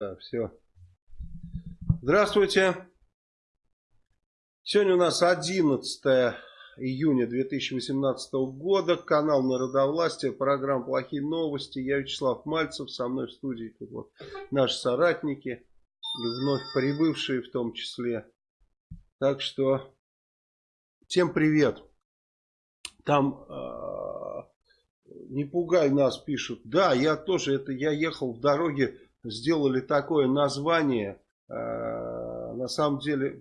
Да, все. Здравствуйте. Сегодня у нас 11 июня 2018 года. Канал Народовластия, программа «Плохие новости». Я Вячеслав Мальцев, со мной в студии тут вот наши соратники, и вновь прибывшие в том числе. Так что всем привет. Там э, не пугай нас пишут. Да, я тоже, это я ехал в дороге сделали такое название, э, на самом деле,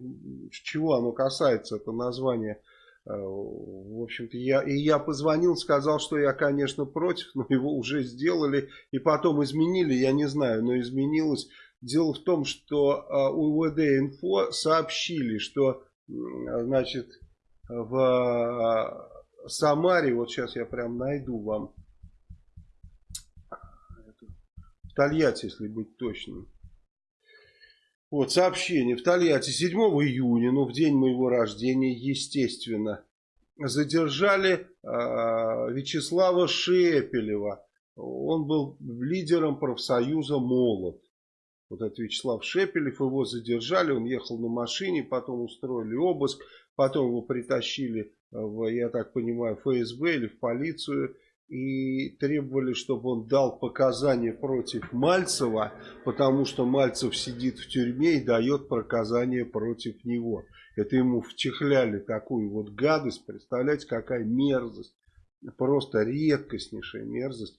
чего оно касается, это название, э, в общем-то, я, и я позвонил, сказал, что я, конечно, против, но его уже сделали, и потом изменили, я не знаю, но изменилось. Дело в том, что э, УВД Инфо сообщили, что, значит, в Самаре, вот сейчас я прям найду вам Тольятти, если быть точным. Вот, сообщение. В Тольятти 7 июня, ну, в день моего рождения, естественно, задержали э, Вячеслава Шепелева. Он был лидером профсоюза «Молот». Вот этот Вячеслав Шепелев, его задержали, он ехал на машине, потом устроили обыск, потом его притащили, в, я так понимаю, ФСБ или в полицию и требовали, чтобы он дал показания против Мальцева, потому что Мальцев сидит в тюрьме и дает показания против него. Это ему вчихляли такую вот гадость, представляете, какая мерзость, просто редкостнейшая мерзость.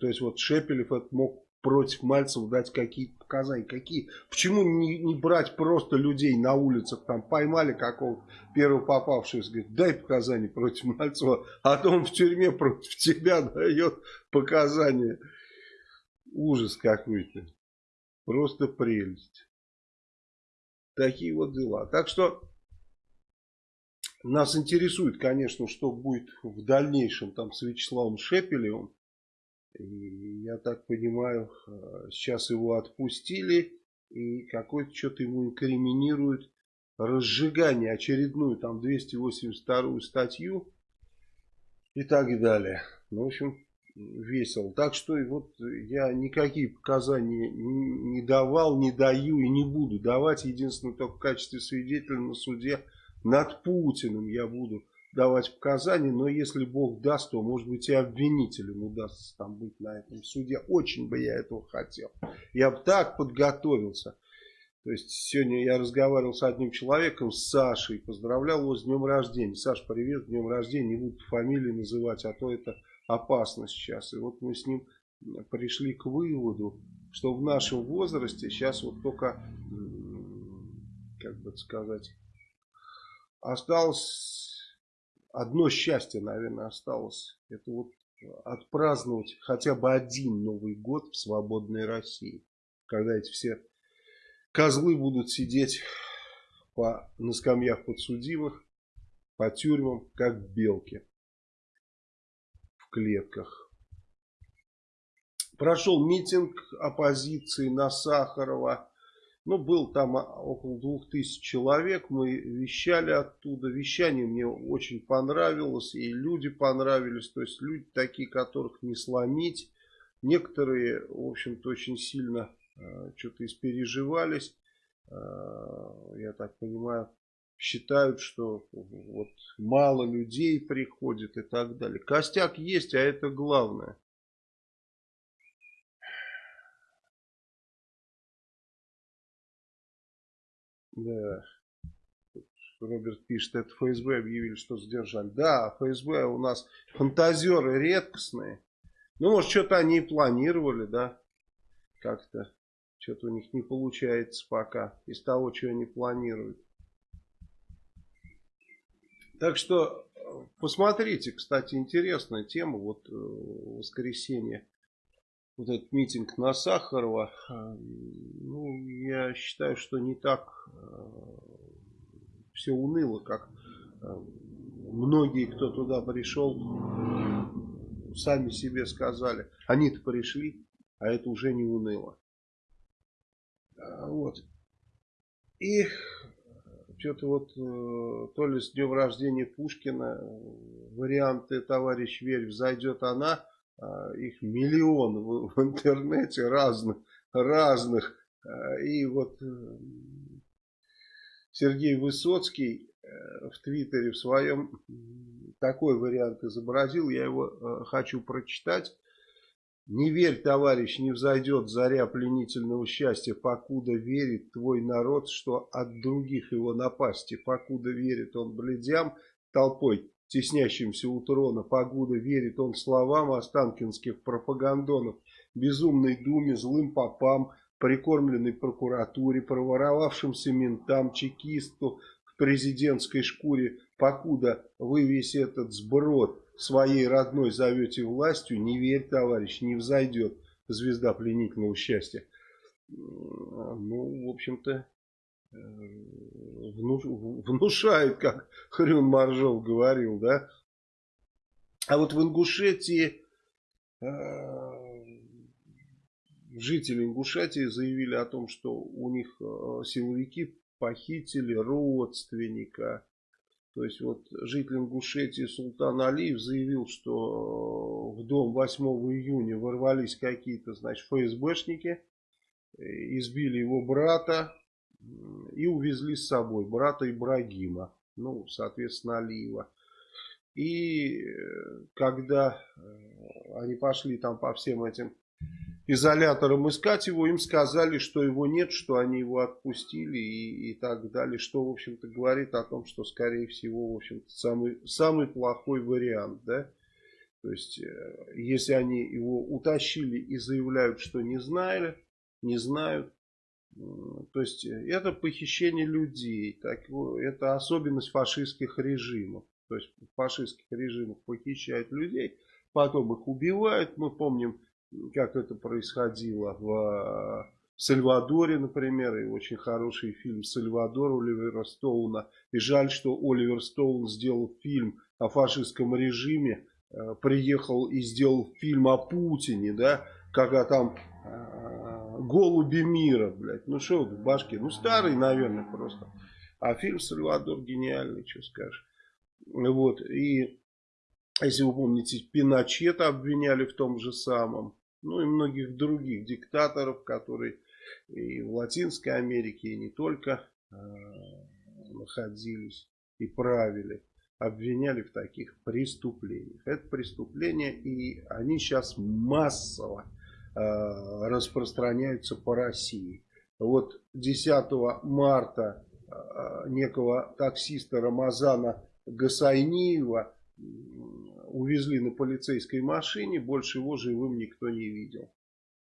То есть вот Шепелев это мог против Мальцева дать какие-то показания. Какие? Почему не, не брать просто людей на улицах, там поймали какого-то первого попавшего, говорит, дай показания против Мальцева, а то он в тюрьме против тебя дает показания. Ужас какой-то. Просто прелесть. Такие вот дела. Так что нас интересует, конечно, что будет в дальнейшем там с Вячеславом Шепелевым. И я так понимаю, э, сейчас его отпустили. И какой-то что-то ему инкриминирует разжигание, очередную там 282 статью и так далее. Ну, в общем, весело. Так что вот я никакие показания не давал, не даю и не буду давать. Единственное, только в качестве свидетеля на суде над Путиным я буду давать показания, но если Бог даст, то может быть и обвинителем удастся там быть на этом суде. Очень бы я этого хотел. Я бы так подготовился. То есть сегодня я разговаривал с одним человеком, с Сашей, поздравлял его с днем рождения. Саш, привет, с днем рождения, не буду фамилии называть, а то это опасно сейчас. И вот мы с ним пришли к выводу, что в нашем возрасте сейчас вот только, как бы сказать, осталось одно счастье, наверное, осталось. Это вот отпраздновать хотя бы один Новый год в свободной России. Когда эти все козлы будут сидеть по, на скамьях подсудимых, по тюрьмам, как белки в клетках. Прошел митинг оппозиции на Сахарова. Ну, был там около двух тысяч человек, мы вещали оттуда. Вещание мне очень понравилось, и люди понравились. То есть люди такие, которых не сломить. Некоторые, в общем-то, очень сильно э, что-то испереживались. Э, я так понимаю, считают, что вот мало людей приходит и так далее. Костяк есть, а это главное. Да. Роберт пишет, это ФСБ объявили, что задержали. Да, ФСБ у нас фантазеры редкостные. Ну, может, что-то они и планировали, да, как-то. Что-то у них не получается пока из того, что они планируют. Так что посмотрите, кстати, интересная тема. Вот э, воскресенье вот этот митинг на Сахарова, э, ну, я считаю, что не так э, все уныло, как э, многие, кто туда пришел, сами себе сказали. Они-то пришли, а это уже не уныло. Вот. И что-то вот то ли с днем рождения Пушкина варианты «Товарищ Верь, взойдет она», их миллион в, в интернете разных, разных. И вот Сергей Высоцкий в Твиттере в своем такой вариант изобразил, я его хочу прочитать. Не верь, товарищ, не взойдет заря пленительного счастья, покуда верит твой народ, что от других его напасти, покуда верит он бледям, толпой, теснящимся у трона, покуда верит он словам останкинских пропагандонов, безумной думе, злым попам, прикормленной прокуратуре, проворовавшимся ментам, чекисту в президентской шкуре, покуда вы весь этот сброд своей родной зовете властью, не верь, товарищ, не взойдет звезда пленительного счастья. Ну, в общем-то, э, внушает, как Хрюн Маржов говорил, да. А вот в Ингушетии э, жители Ингушетии заявили о том, что у них э, силовики похитили родственника то есть вот житель Ингушетии Султан Алиев заявил, что в дом 8 июня ворвались какие-то, значит, ФСБшники, э, избили его брата и увезли с собой брата Ибрагима, ну, соответственно, Алиева. И э, когда э, они пошли там по всем этим изолятором искать его, им сказали, что его нет, что они его отпустили и, и так далее, что, в общем-то, говорит о том, что, скорее всего, в общем-то, самый, самый плохой вариант, да, то есть, э, если они его утащили и заявляют, что не знали, не знают, то есть, э, это похищение людей, так, это особенность фашистских режимов, то есть, фашистских режимах похищают людей, потом их убивают, мы помним, как это происходило в Сальвадоре, например, и очень хороший фильм «Сальвадор» Оливера Стоуна. И жаль, что Оливер Стоун сделал фильм о фашистском режиме, э, приехал и сделал фильм о Путине, да, когда там э, голуби мира, блядь, ну что в башке, ну старый, наверное, просто. А фильм «Сальвадор» гениальный, что скажешь. Вот, и если вы помните, Пиночета обвиняли в том же самом ну и многих других диктаторов, которые и в Латинской Америке, и не только э, находились и правили, обвиняли в таких преступлениях. Это преступления, и они сейчас массово э, распространяются по России. Вот 10 марта э, некого таксиста Рамазана Гасайниева увезли на полицейской машине, больше его живым никто не видел.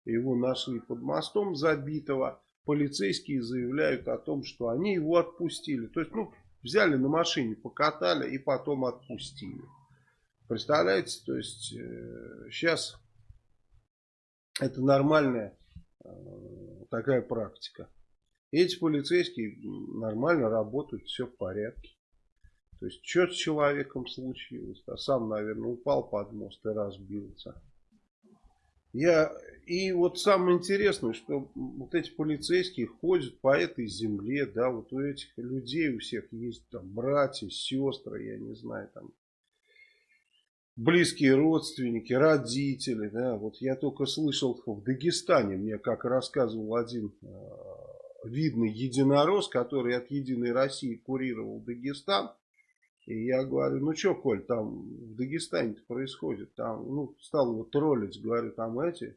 Его нашли под мостом забитого. Полицейские заявляют о том, что они его отпустили. То есть, ну, взяли на машине, покатали и потом отпустили. Представляете, то есть, э, сейчас это нормальная э, такая практика. Эти полицейские нормально работают, все в порядке. То есть, что с человеком случилось? А сам, наверное, упал под мост и разбился. Я... И вот самое интересное, что вот эти полицейские ходят по этой земле, да, вот у этих людей у всех есть там братья, сестры, я не знаю, там близкие родственники, родители, да, вот я только слышал в Дагестане, мне как рассказывал один э, видный единорос, который от Единой России курировал Дагестан, и я говорю, ну что, Коль, там в Дагестане происходит? Там, ну, стал его троллить, говорю, там эти,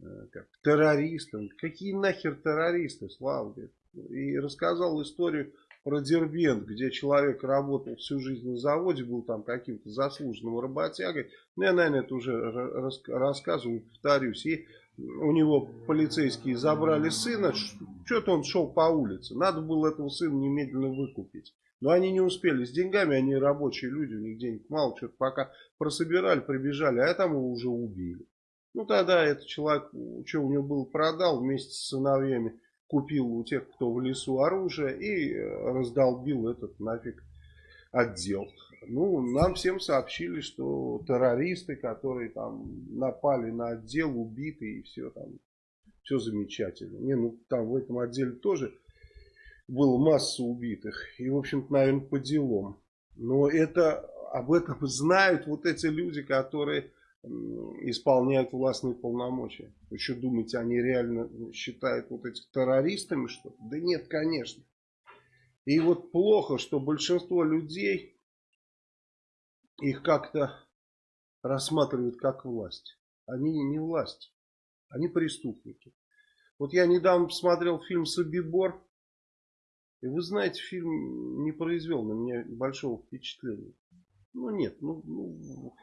э, как, террористы. Какие нахер террористы, Слава? Говорит. И рассказал историю про где человек работал всю жизнь на заводе, был там каким-то заслуженным работягой. Ну, я, наверное, это уже рассказывал, повторюсь. И у него полицейские забрали сына, что-то он шел по улице. Надо было этого сына немедленно выкупить. Но они не успели с деньгами, они рабочие люди, у них денег мало, что-то пока прособирали, прибежали, а там его уже убили. Ну тогда этот человек, что у него было, продал вместе с сыновьями, купил у тех, кто в лесу оружие и э, раздолбил этот нафиг отдел. Ну, нам всем сообщили, что террористы, которые там напали на отдел, убиты и все там, все замечательно. Не, ну там в этом отделе тоже было масса убитых. И, в общем-то, наверное, по делам. Но это, об этом знают вот эти люди, которые исполняют властные полномочия. Вы что думаете, они реально считают вот этих террористами что -то? Да нет, конечно. И вот плохо, что большинство людей их как-то рассматривают как власть. Они не власть, они преступники. Вот я недавно посмотрел фильм «Собибор», и вы знаете, фильм не произвел на меня большого впечатления. Ну нет, ну, ну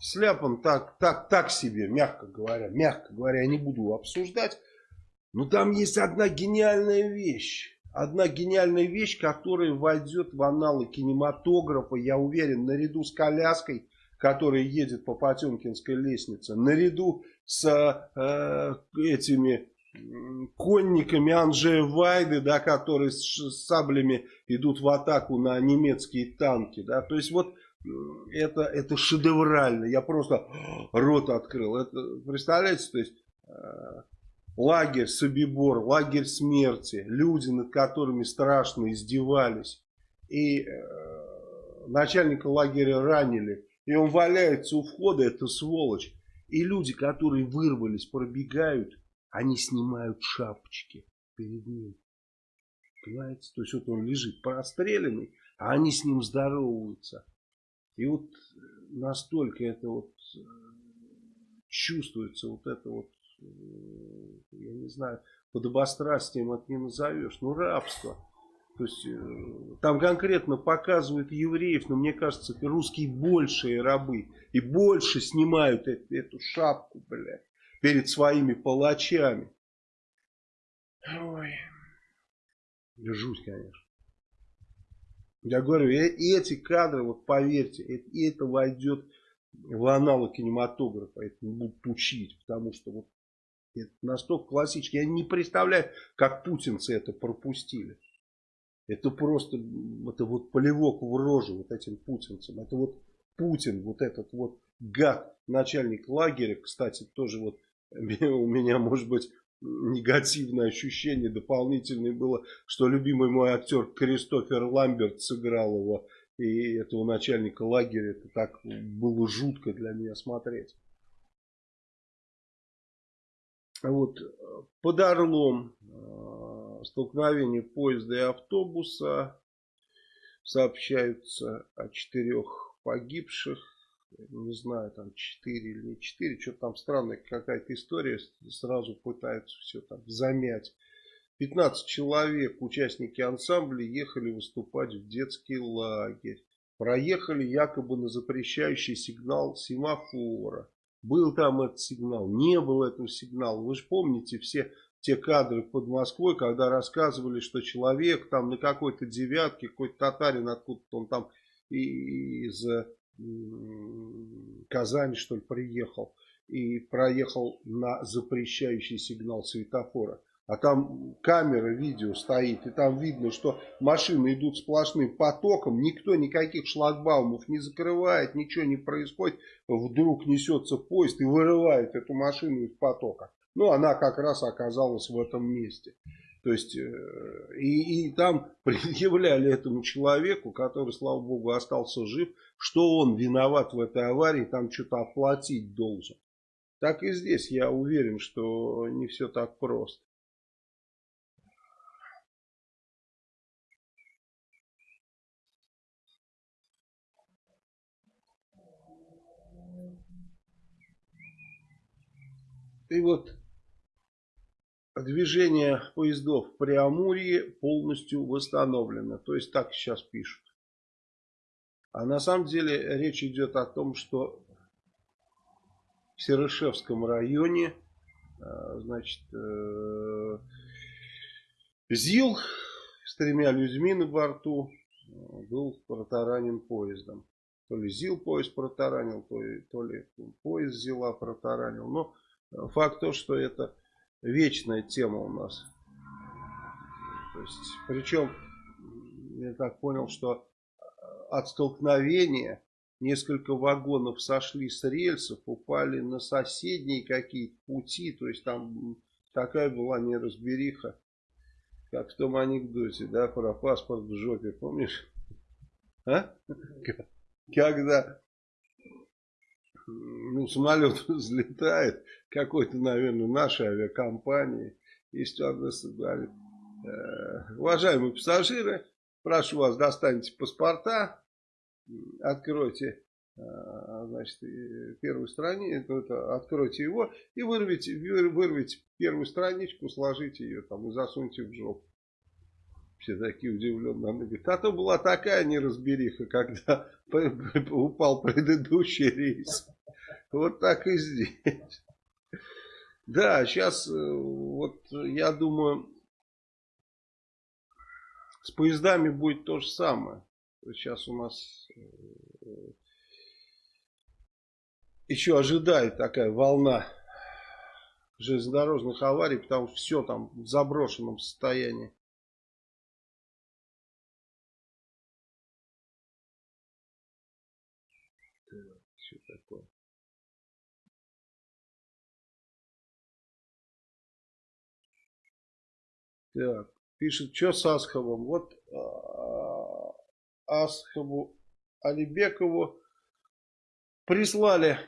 Сляпан так, так, так себе, мягко говоря. Мягко говоря, я не буду обсуждать. Но там есть одна гениальная вещь. Одна гениальная вещь, которая войдет в аналы кинематографа, я уверен, наряду с коляской, которая едет по Потемкинской лестнице, наряду с э, этими конниками Анжея Вайды, да, которые с, саблями идут в атаку на немецкие танки. Да. То есть вот это, это шедеврально. Я просто рот открыл. Это, представляете, то есть э, лагерь Собибор, лагерь смерти, люди, над которыми страшно издевались. И э, начальника лагеря ранили. И он валяется у входа, это сволочь. И люди, которые вырвались, пробегают, они снимают шапочки перед ним. Понимаете? То есть вот он лежит простреленный, а они с ним здороваются. И вот настолько это вот э, чувствуется, вот это вот, э, я не знаю, подобострастием это не назовешь, ну рабство. То есть э, там конкретно показывают евреев, но мне кажется, русские большие рабы. И больше снимают эту, эту шапку, блядь, перед своими палачами. Ой. Жуть, конечно. Я говорю, и эти кадры, вот поверьте, и это войдет в аналы кинематографа, это будут учить, потому что вот это настолько классический. Я не представляю, как путинцы это пропустили. Это просто, это вот полевок в рожу вот этим путинцам. Это вот Путин, вот этот вот гад, начальник лагеря, кстати, тоже вот у меня, может быть, негативное ощущение дополнительное было, что любимый мой актер Кристофер Ламберт сыграл его, и этого начальника лагеря, это так было жутко для меня смотреть. Вот, под Орлом э, столкновение поезда и автобуса, сообщаются о четырех погибших, не знаю, там 4 или не 4, что там странная какая-то история, сразу пытаются все там замять. 15 человек, участники ансамбля, ехали выступать в детский лагерь. Проехали якобы на запрещающий сигнал семафора. Был там этот сигнал, не было этого сигнала. Вы же помните все те кадры под Москвой, когда рассказывали, что человек там на какой-то девятке, какой-то татарин откуда-то он там из Казань, что ли, приехал и проехал на запрещающий сигнал светофора. А там камера, видео стоит, и там видно, что машины идут сплошным потоком, никто никаких шлагбаумов не закрывает, ничего не происходит. Вдруг несется поезд и вырывает эту машину из потока. Ну, она как раз оказалась в этом месте. То есть, э, и, и там предъявляли этому человеку, который, слава богу, остался жив, что он виноват в этой аварии, там что-то оплатить должен. Так и здесь я уверен, что не все так просто. И вот движение поездов в Преамурье полностью восстановлено. То есть так сейчас пишут. А на самом деле речь идет о том, что в Серышевском районе э, значит, э, ЗИЛ с тремя людьми на борту э, был протаранен поездом. То ли ЗИЛ поезд протаранил, то ли, то ли поезд ЗИЛа протаранил. Но факт то, что это вечная тема у нас. То есть, причем, я так понял, что э, от столкновения несколько вагонов сошли с рельсов, упали на соседние какие-то пути. То есть, там такая была неразбериха, как в том анекдоте, да, про паспорт в жопе, помнишь? А? Когда ну, самолет взлетает, какой-то, наверное, нашей авиакомпании, и стюардесса говорит, э, уважаемые пассажиры, прошу вас, достаньте паспорта, откройте э, значит, первую страницу, откройте его и вырвите, вырвите первую страничку, сложите ее там и засуньте в жопу. Все такие удивленные. Она говорит, а то была такая неразбериха, когда упал предыдущий рейс. Вот так и здесь. Да, сейчас э, вот я думаю, с поездами будет то же самое. Сейчас у нас э, еще ожидает такая волна железнодорожных аварий, потому что все там в заброшенном состоянии. Так, пишет, что с Асховым? Вот а, Асхову Алибекову прислали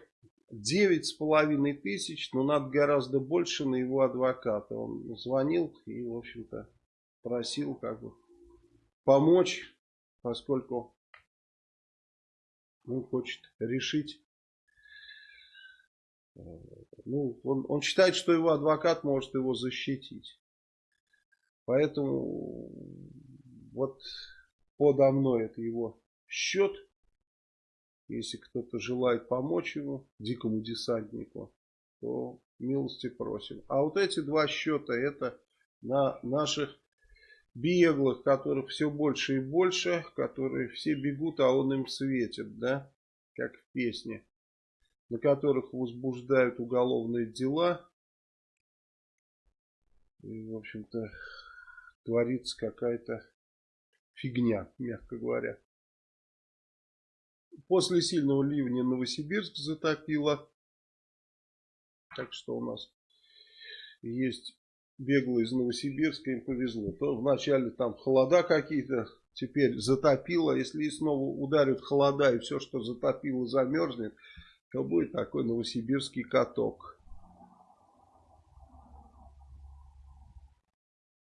девять с половиной тысяч, но надо гораздо больше на его адвоката. Он звонил и, в общем-то, просил как бы помочь, поскольку он хочет решить. Э, ну, он, он считает, что его адвокат может его защитить. Поэтому вот подо мной это его счет. Если кто-то желает помочь ему, дикому десантнику, то милости просим. А вот эти два счета это на наших беглых, которых все больше и больше, которые все бегут, а он им светит, да, как в песне, на которых возбуждают уголовные дела. И, в общем-то, творится какая-то фигня, мягко говоря. После сильного ливня Новосибирск затопило. Так что у нас есть беглые из Новосибирска, им повезло. То вначале там холода какие-то, теперь затопило. Если снова ударят холода и все, что затопило, замерзнет, то будет такой новосибирский каток.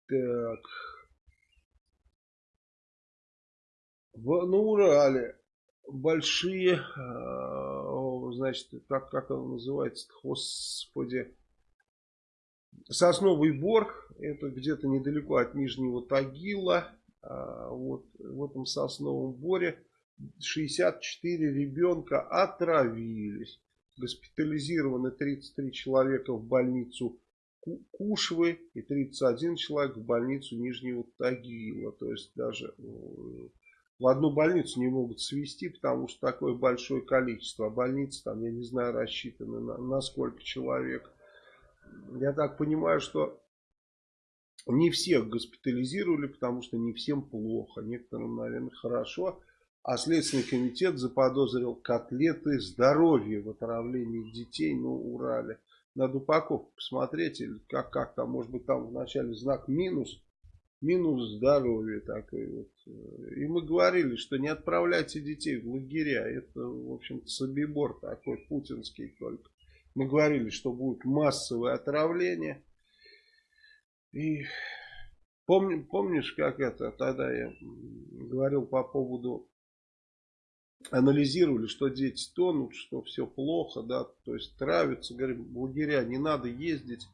Так. В, на Урале. Большие, э, значит, как, как он называется, господи, сосновый бор, это где-то недалеко от Нижнего Тагила, э, вот в этом сосновом боре. 64 ребенка отравились, госпитализированы 33 человека в больницу Кушвы и 31 человек в больницу Нижнего Тагила. То есть даже э, в одну больницу не могут свести, потому что такое большое количество. А больницы там, я не знаю, рассчитаны на, на сколько человек. Я так понимаю, что не всех госпитализировали, потому что не всем плохо. Некоторым, наверное, хорошо. А Следственный комитет заподозрил котлеты здоровья в отравлении детей на Урале надо упаковку посмотреть, как, как там, может быть, там вначале знак минус, минус здоровье такой вот. И мы говорили, что не отправляйте детей в лагеря, это, в общем-то, собибор такой, путинский только. Мы говорили, что будет массовое отравление. И помни, помнишь, как это, тогда я говорил по поводу анализировали, что дети тонут, что все плохо, да, то есть травятся, говорим, в лагеря не надо ездить.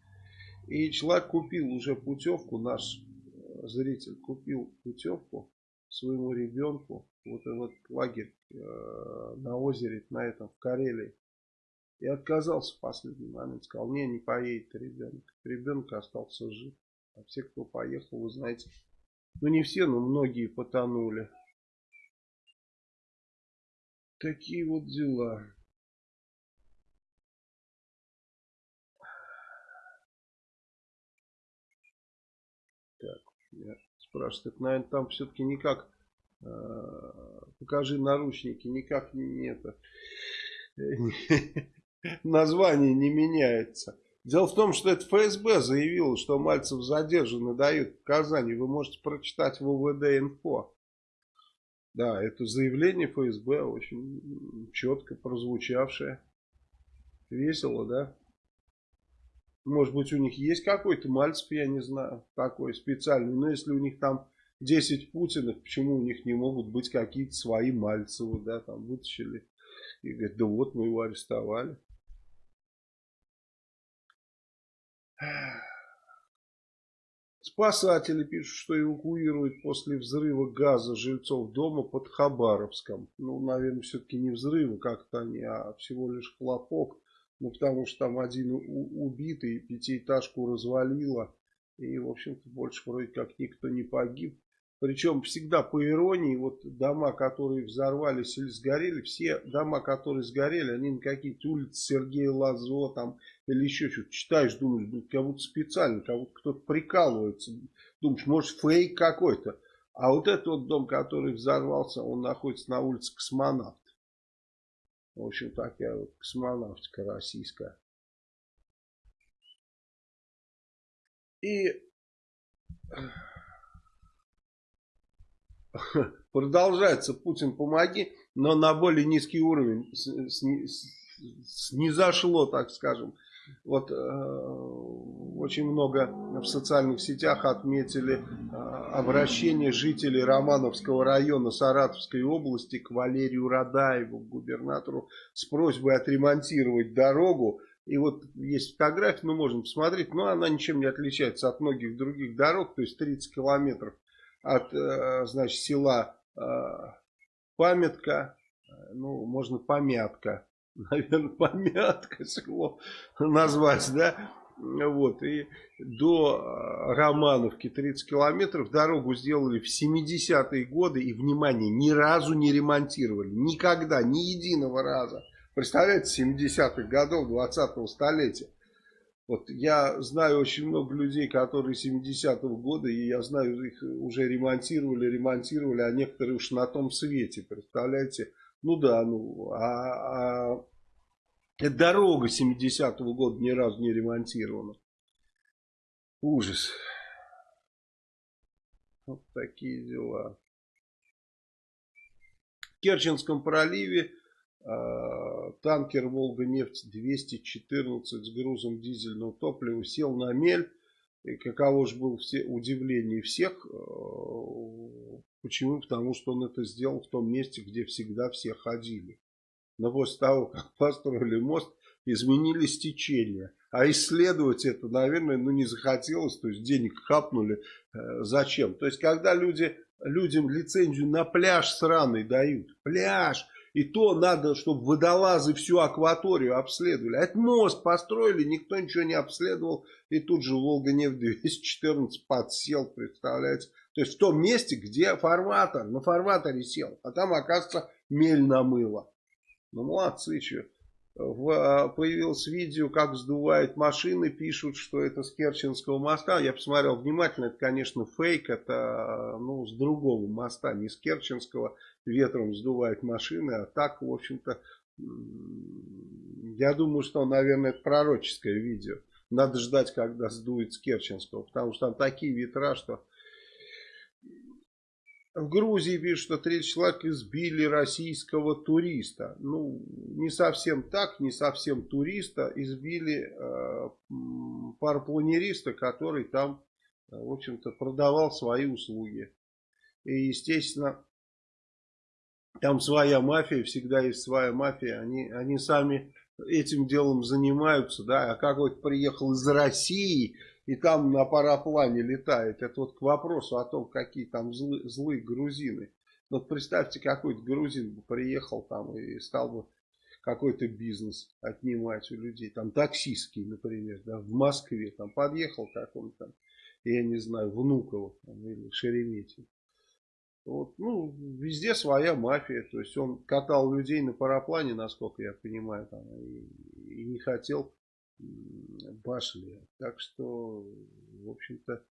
И человек купил уже путевку, наш э, зритель купил путевку своему ребенку, вот этот лагерь э, на озере, на этом, в Карелии. И отказался в последний момент, сказал, не, не поедет ребенок. Ребенок остался жив. А все, кто поехал, вы знаете, ну не все, но многие потонули. Такие вот дела. Так, я спрашиваю, так, наверное, там все-таки никак, э, покажи наручники, никак не это, название не меняется. Дело в том, что это ФСБ заявило, что Мальцев задержан и дают показания. Вы можете прочитать в УВД-инфо. Да, это заявление ФСБ очень четко прозвучавшее. Весело, да? Может быть, у них есть какой-то Мальцев, я не знаю, такой специальный. Но если у них там 10 Путинов, почему у них не могут быть какие-то свои Мальцевы, да, там вытащили. И говорят, да вот мы его арестовали. Спасатели пишут, что эвакуируют после взрыва газа жильцов дома под Хабаровском. Ну, наверное, все-таки не взрыва как-то они, а всего лишь хлопок. Ну, потому что там один убитый, пятиэтажку развалило. И, в общем-то, больше вроде как никто не погиб. Причем всегда по иронии, вот дома, которые взорвались или сгорели, все дома, которые сгорели, они на какие-то улицы Сергея Лазо там или еще что-то читаешь, думаешь, ну, как будто специально, как будто кто-то прикалывается. Думаешь, может фейк какой-то. А вот этот вот дом, который взорвался, он находится на улице Космонавт. В общем, такая вот космонавтика российская. И продолжается Путин помоги, но на более низкий уровень снизошло, так скажем. Вот э, очень много в социальных сетях отметили э, обращение жителей Романовского района Саратовской области к Валерию Радаеву, губернатору, с просьбой отремонтировать дорогу. И вот есть фотография, мы можем посмотреть, но она ничем не отличается от многих других дорог, то есть 30 километров от, э, значит, села э, Памятка, э, ну, можно Помятка, наверное, помятка село назвать, да, вот, и до Романовки 30 километров дорогу сделали в 70-е годы и, внимание, ни разу не ремонтировали, никогда, ни единого раза. Представляете, 70-х годов 20-го столетия. Вот я знаю очень много людей, которые 70-го года, и я знаю, их уже ремонтировали, ремонтировали, а некоторые уж на том свете, представляете, ну да, ну, а, а дорога 70-го года ни разу не ремонтирована. Ужас. Вот такие дела. В Керченском проливе танкер «Волга-нефть-214» с грузом дизельного топлива сел на мель. И каково же было все удивление всех. Э, Почему? Потому что он это сделал в том месте, где всегда все ходили. Но после того, как построили мост, изменились течения. А исследовать это, наверное, ну не захотелось, то есть денег хапнули. Э, зачем? То есть, когда люди, людям лицензию на пляж сраный дают, пляж, и то надо, чтобы водолазы всю акваторию обследовали. Это мост построили, никто ничего не обследовал, и тут же Волга-нефть-214 подсел, представляете. То есть в том месте, где фарватер, на фарватере сел. А там, оказывается, мель намыло. Ну, молодцы, что. В, а, появилось видео, как сдувают машины, пишут, что это с Керченского моста. Я посмотрел внимательно, это, конечно, фейк, это ну, с другого моста, не с Керченского. Ветром сдувают машины, а так, в общем-то, я думаю, что, наверное, это пророческое видео. Надо ждать, когда сдует с Керченского, потому что там такие ветра, что в Грузии пишут, что 30 человек избили российского туриста. Ну, не совсем так, не совсем туриста. Избили э, парапланериста, который там, э, в общем-то, продавал свои услуги. И, естественно, там своя мафия, всегда есть своя мафия. Они, они сами этим делом занимаются, да. А как вот приехал из России и там на параплане летает. Это вот к вопросу о том, какие там злы, злые грузины. Вот представьте, какой-то грузин бы приехал там и стал бы какой-то бизнес отнимать у людей. Там таксистский, например, да, в Москве. Там подъехал какой-то, я не знаю, Внуково там, или Шереметьево. Вот, ну, везде своя мафия. То есть он катал людей на параплане, насколько я понимаю, там, и, и не хотел башли. Так что, в общем-то,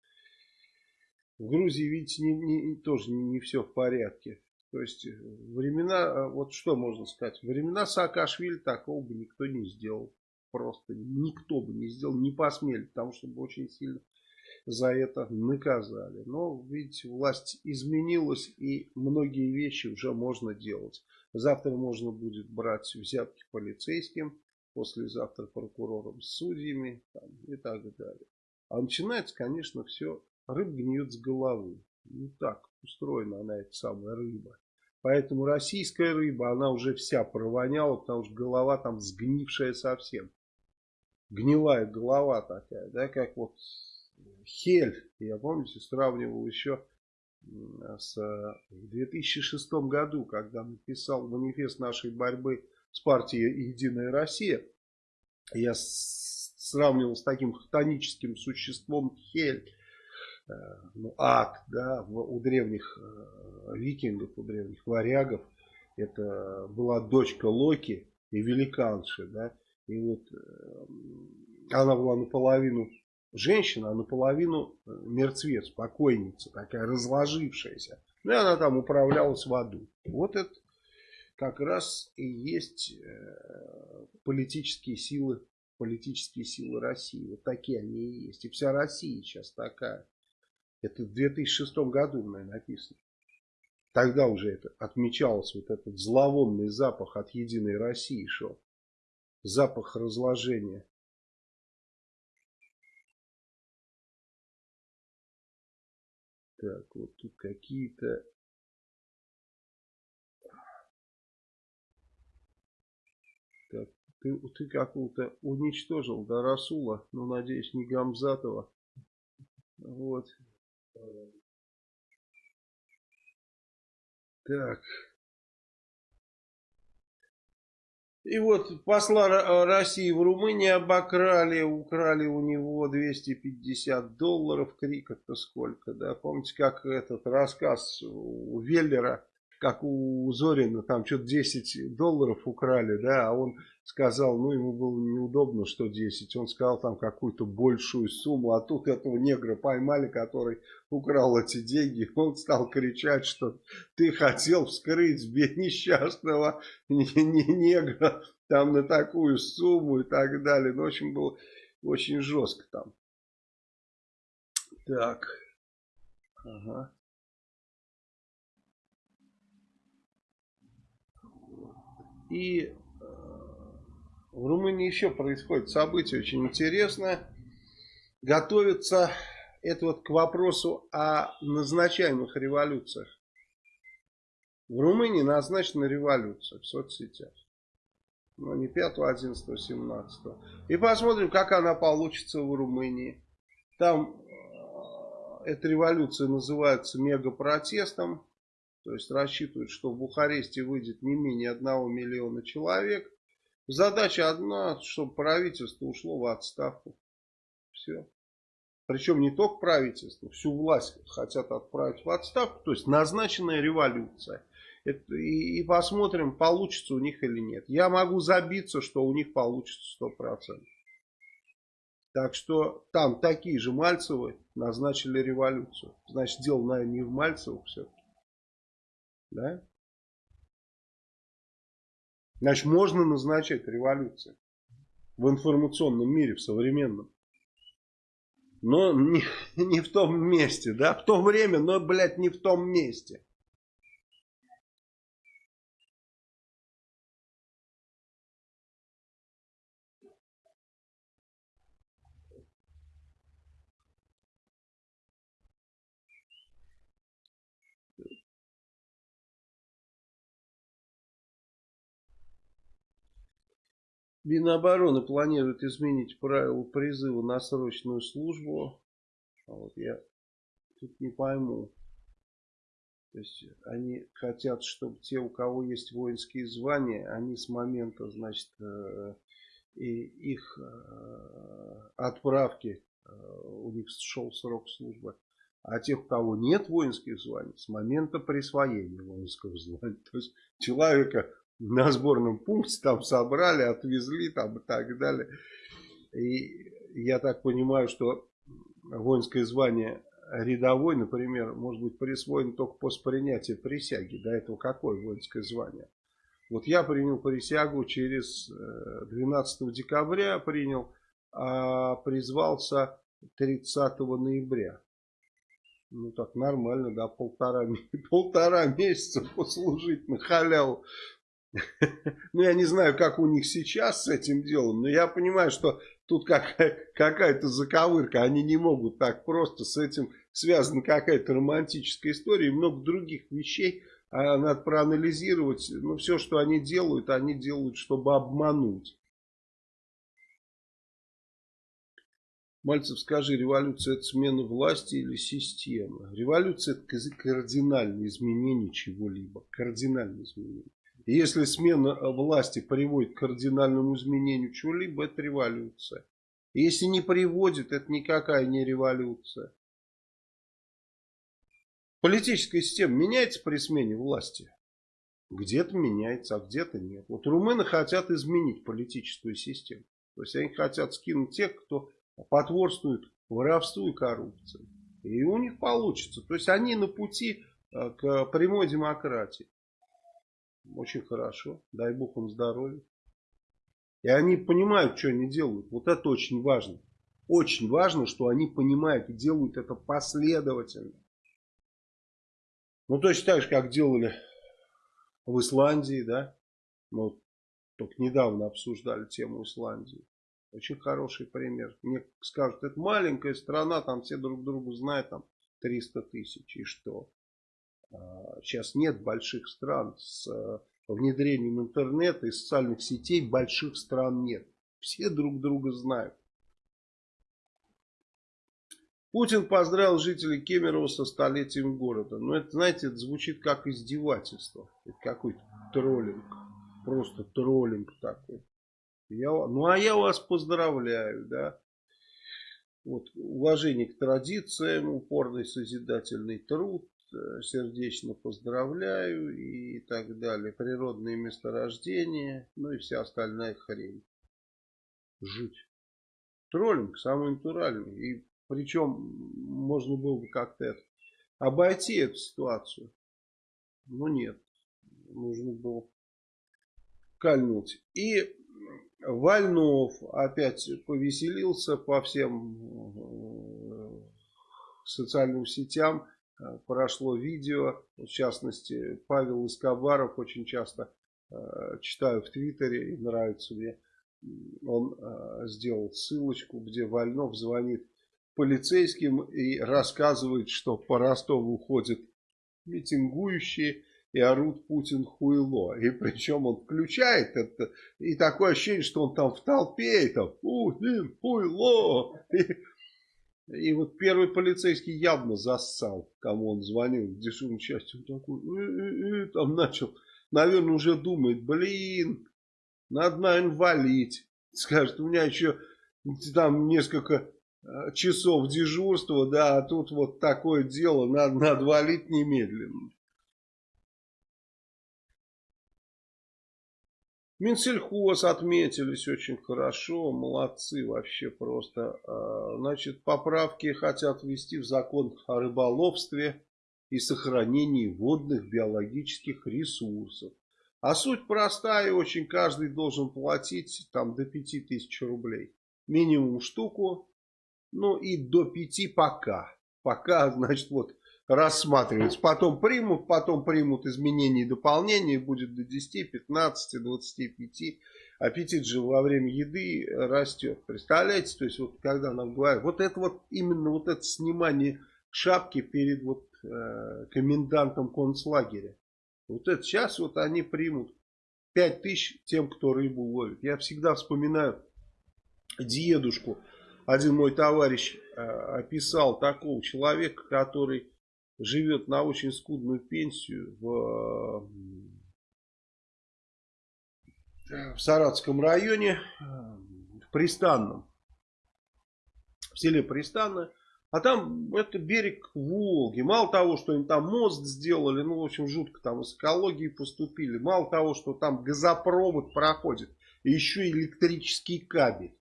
в Грузии, видите, не, не, тоже не, не все в порядке. То есть времена, вот что можно сказать, времена Саакашвили такого бы никто не сделал. Просто никто бы не сделал, не посмели, потому что бы очень сильно за это наказали. Но, видите, власть изменилась и многие вещи уже можно делать. Завтра можно будет брать взятки полицейским послезавтра прокурором, судьями там, и так далее. А начинается, конечно, все, рыба гниет с головы. Не так устроена она, эта самая рыба. Поэтому российская рыба, она уже вся провоняла, потому что голова там сгнившая совсем. Гнилая голова такая, да, как вот Хель. Я, помните, сравнивал еще с, в 2006 году, когда написал манифест нашей борьбы с партией «Единая Россия», я сравнивал с таким хтоническим существом Хель, э, ну, ад, да, у древних э, викингов, у древних варягов. Это была дочка Локи и великанши, да, и вот э, она была наполовину женщина, а наполовину мертвец, покойница, такая разложившаяся. Ну и она там управлялась в аду. Вот это как раз и есть э, политические силы, политические силы России. Вот такие они и есть. И вся Россия сейчас такая. Это в 2006 году, наверное, написано. Тогда уже это отмечалось, вот этот зловонный запах от Единой России шел. Запах разложения. Так, вот тут какие-то Ты, ты какого-то уничтожил, да, Расула, ну, надеюсь, не Гамзатова. Вот. Так. И вот посла России в Румынии обокрали, украли у него 250 долларов. Крик это сколько, да? Помните, как этот рассказ у Веллера как у Зорина, там что-то 10 долларов украли, да, а он сказал, ну, ему было неудобно, что 10, он сказал там какую-то большую сумму, а тут этого негра поймали, который украл эти деньги, он стал кричать, что ты хотел вскрыть несчастного негра там на такую сумму и так далее, ну, в общем, было очень жестко там. Так, ага. И э, в Румынии еще происходит событие очень интересное. Готовится это вот к вопросу о назначаемых революциях. В Румынии назначена революция в соцсетях. Но не 5, 11, 17. И посмотрим, как она получится в Румынии. Там э, эта революция называется мегапротестом. То есть рассчитывают, что в Бухаресте выйдет не менее одного миллиона человек. Задача одна, чтобы правительство ушло в отставку. Все. Причем не только правительство, всю власть хотят отправить в отставку. То есть назначенная революция. Это, и, и посмотрим, получится у них или нет. Я могу забиться, что у них получится 100%. Так что там такие же Мальцевы назначили революцию. Значит, дело, наверное, не в Мальцевых все-таки. Да? Значит, можно назначать революции в информационном мире, в современном. Но не, не в том месте, да, в то время, но, блядь, не в том месте. Минобороны планирует изменить правила призыва на срочную службу. А вот я тут не пойму. То есть они хотят, чтобы те, у кого есть воинские звания, они с момента, значит, э, и их э, отправки, э, у них шел срок службы. А тех, у кого нет воинских званий, с момента присвоения воинского звания. То есть человека на сборном пункте там собрали, отвезли там и так далее. И я так понимаю, что воинское звание рядовой, например, может быть присвоено только после принятия присяги. До этого какое воинское звание? Вот я принял присягу через 12 э, декабря принял, а призвался 30 ноября. Ну так нормально, да, полтора, полтора месяца послужить на халяву. Ну, я не знаю, как у них сейчас с этим делом, но я понимаю, что тут какая-то заковырка. Они не могут так просто, с этим связана какая-то романтическая история и много других вещей. А надо проанализировать. Ну, все, что они делают, они делают, чтобы обмануть. Мальцев, скажи, революция это смена власти или системы? Революция это кардинальное изменение чего-либо. Кардинальное изменение. Если смена власти приводит к кардинальному изменению чего-либо, это революция. Если не приводит, это никакая не революция. Политическая система меняется при смене власти? Где-то меняется, а где-то нет. Вот румыны хотят изменить политическую систему. То есть они хотят скинуть тех, кто потворствуют воровству и коррупции. И у них получится. То есть они на пути э, к прямой демократии. Очень хорошо. Дай бог им здоровья. И они понимают, что они делают. Вот это очень важно. Очень важно, что они понимают и делают это последовательно. Ну, точно так же, как делали в Исландии, да. Мы только недавно обсуждали тему Исландии. Очень хороший пример. Мне скажут, это маленькая страна, там все друг друга знают, там 300 тысяч, и что? А, сейчас нет больших стран с э, внедрением интернета и социальных сетей, больших стран нет. Все друг друга знают. Путин поздравил жителей Кемерово со столетием города. Но это, знаете, это звучит как издевательство. Это какой-то троллинг. Просто троллинг такой. Я, ну а я вас поздравляю, да. Вот, уважение к традициям, упорный созидательный труд, сердечно поздравляю и так далее. Природные месторождения, ну и вся остальная хрень. Жуть. Троллинг самый натуральный. И причем можно было бы как-то обойти эту ситуацию. Но нет. Нужно было кольнуть. И Вальнов опять повеселился по всем э, социальным сетям. Э, прошло видео, в частности, Павел Искобаров очень часто э, читаю в Твиттере и нравится мне. Он сделал ссылочку, где Вальнов звонит полицейским и рассказывает, что по Ростову ходят митингующие и орут Путин хуйло. И причем он включает это, и такое ощущение, что он там в толпе, и там Путин хуйло. И, и вот первый полицейский явно зассал, кому он звонил, в дежурной части. Он такой, э, э, э, там начал, наверное, уже думает, блин, надо, наверное, валить. Скажет, у меня еще там несколько часов дежурства, да, а тут вот такое дело, надо, надо валить немедленно. Минсельхоз отметились очень хорошо, молодцы вообще просто. А, значит, поправки хотят ввести в закон о рыболовстве и сохранении водных биологических ресурсов. А суть простая очень, каждый должен платить там до 5000 рублей. Минимум штуку, ну и до 5 пока. Пока, значит, вот рассматривается. Потом примут, потом примут изменения и дополнения, будет до 10, 15, 25. Аппетит же во время еды растет. Представляете, то есть вот когда нам говорят, вот это вот именно вот это снимание шапки перед вот э, комендантом концлагеря. Вот это сейчас вот они примут 5 тысяч тем, кто рыбу ловит. Я всегда вспоминаю дедушку. Один мой товарищ э, описал такого человека, который живет на очень скудную пенсию в, в Саратском районе, в Пристанном, в селе Пристанное. А там это берег Волги. Мало того, что им там мост сделали, ну, в общем, жутко там с экологией поступили. Мало того, что там газопровод проходит, еще электрический кабель.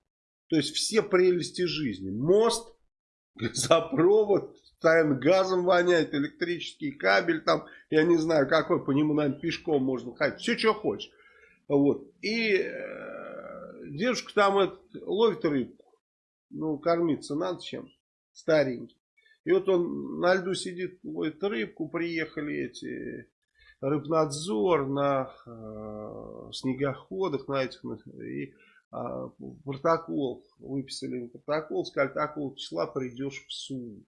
То есть все прелести жизни. Мост, газопровод, постоянно газом воняет, электрический кабель там, я не знаю какой, по нему, наверное, пешком можно ходить, все, что хочешь. Вот. И э, девушка там это, ловит рыбку, ну, кормиться надо чем, старенький. И вот он на льду сидит, ловит рыбку, приехали эти рыбнадзор на э, снегоходах, на этих, и протокол, выписали протокол, сказали, такого числа придешь в суд.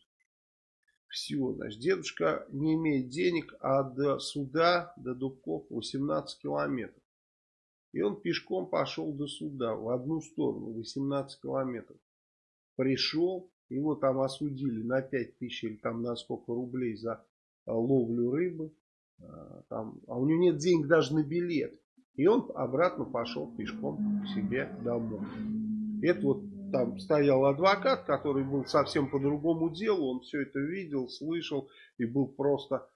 Все, значит, дедушка не имеет денег, а до суда, до Дубков 18 километров. И он пешком пошел до суда в одну сторону, 18 километров. Пришел, его там осудили на 5 тысяч или там на сколько рублей за а, ловлю рыбы. А, там, а у него нет денег даже на билет. И он обратно пошел пешком к себе домой. Это вот там стоял адвокат, который был совсем по другому делу. Он все это видел, слышал и был просто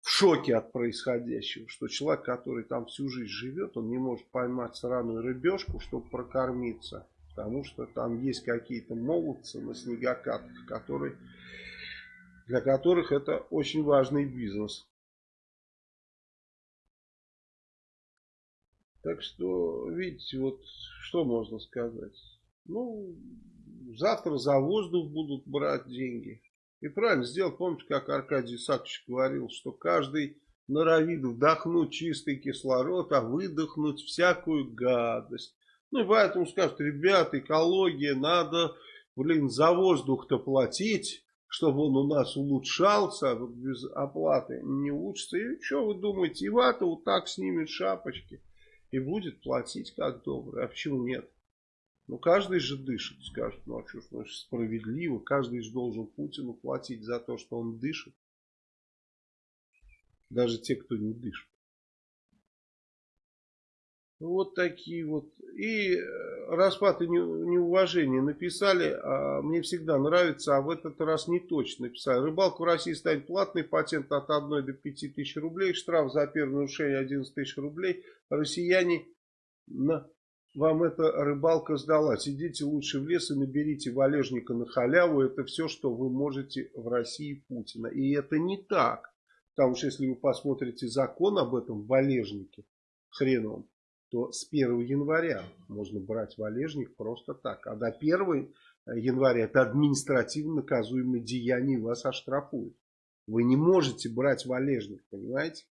в шоке от происходящего, что человек, который там всю жизнь живет, он не может поймать сраную рыбешку, чтобы прокормиться, потому что там есть какие-то молодцы на снегокатках, которые, для которых это очень важный бизнес. Так что, видите, вот что можно сказать. Ну, завтра за воздух будут брать деньги. И правильно сделал. Помните, как Аркадий Исаакович говорил, что каждый норовит вдохнуть чистый кислород, а выдохнуть всякую гадость. Ну и поэтому скажут, ребята, экология, надо, блин, за воздух-то платить, чтобы он у нас улучшался, а без оплаты не улучшится. И что вы думаете, Ивата вот так снимет шапочки и будет платить как добрый. А почему нет? Ну, каждый же дышит, скажет, ну, а что ж, ну, справедливо, каждый же должен Путину платить за то, что он дышит. Даже те, кто не дышит. Вот такие вот. И э, распад и неуважение написали, а мне всегда нравится, а в этот раз не точно написали. Рыбалка в России станет платной, патент от 1 до 5 тысяч рублей, штраф за первое нарушение 11 тысяч рублей. Россияне на вам эта рыбалка сдалась. Идите лучше в лес и наберите валежника на халяву. Это все, что вы можете в России Путина. И это не так. Потому что если вы посмотрите закон об этом валежнике, хрен вам, то с 1 января можно брать валежник просто так. А до 1 января это административно наказуемое деяние, вас оштрафуют. Вы не можете брать валежник, понимаете?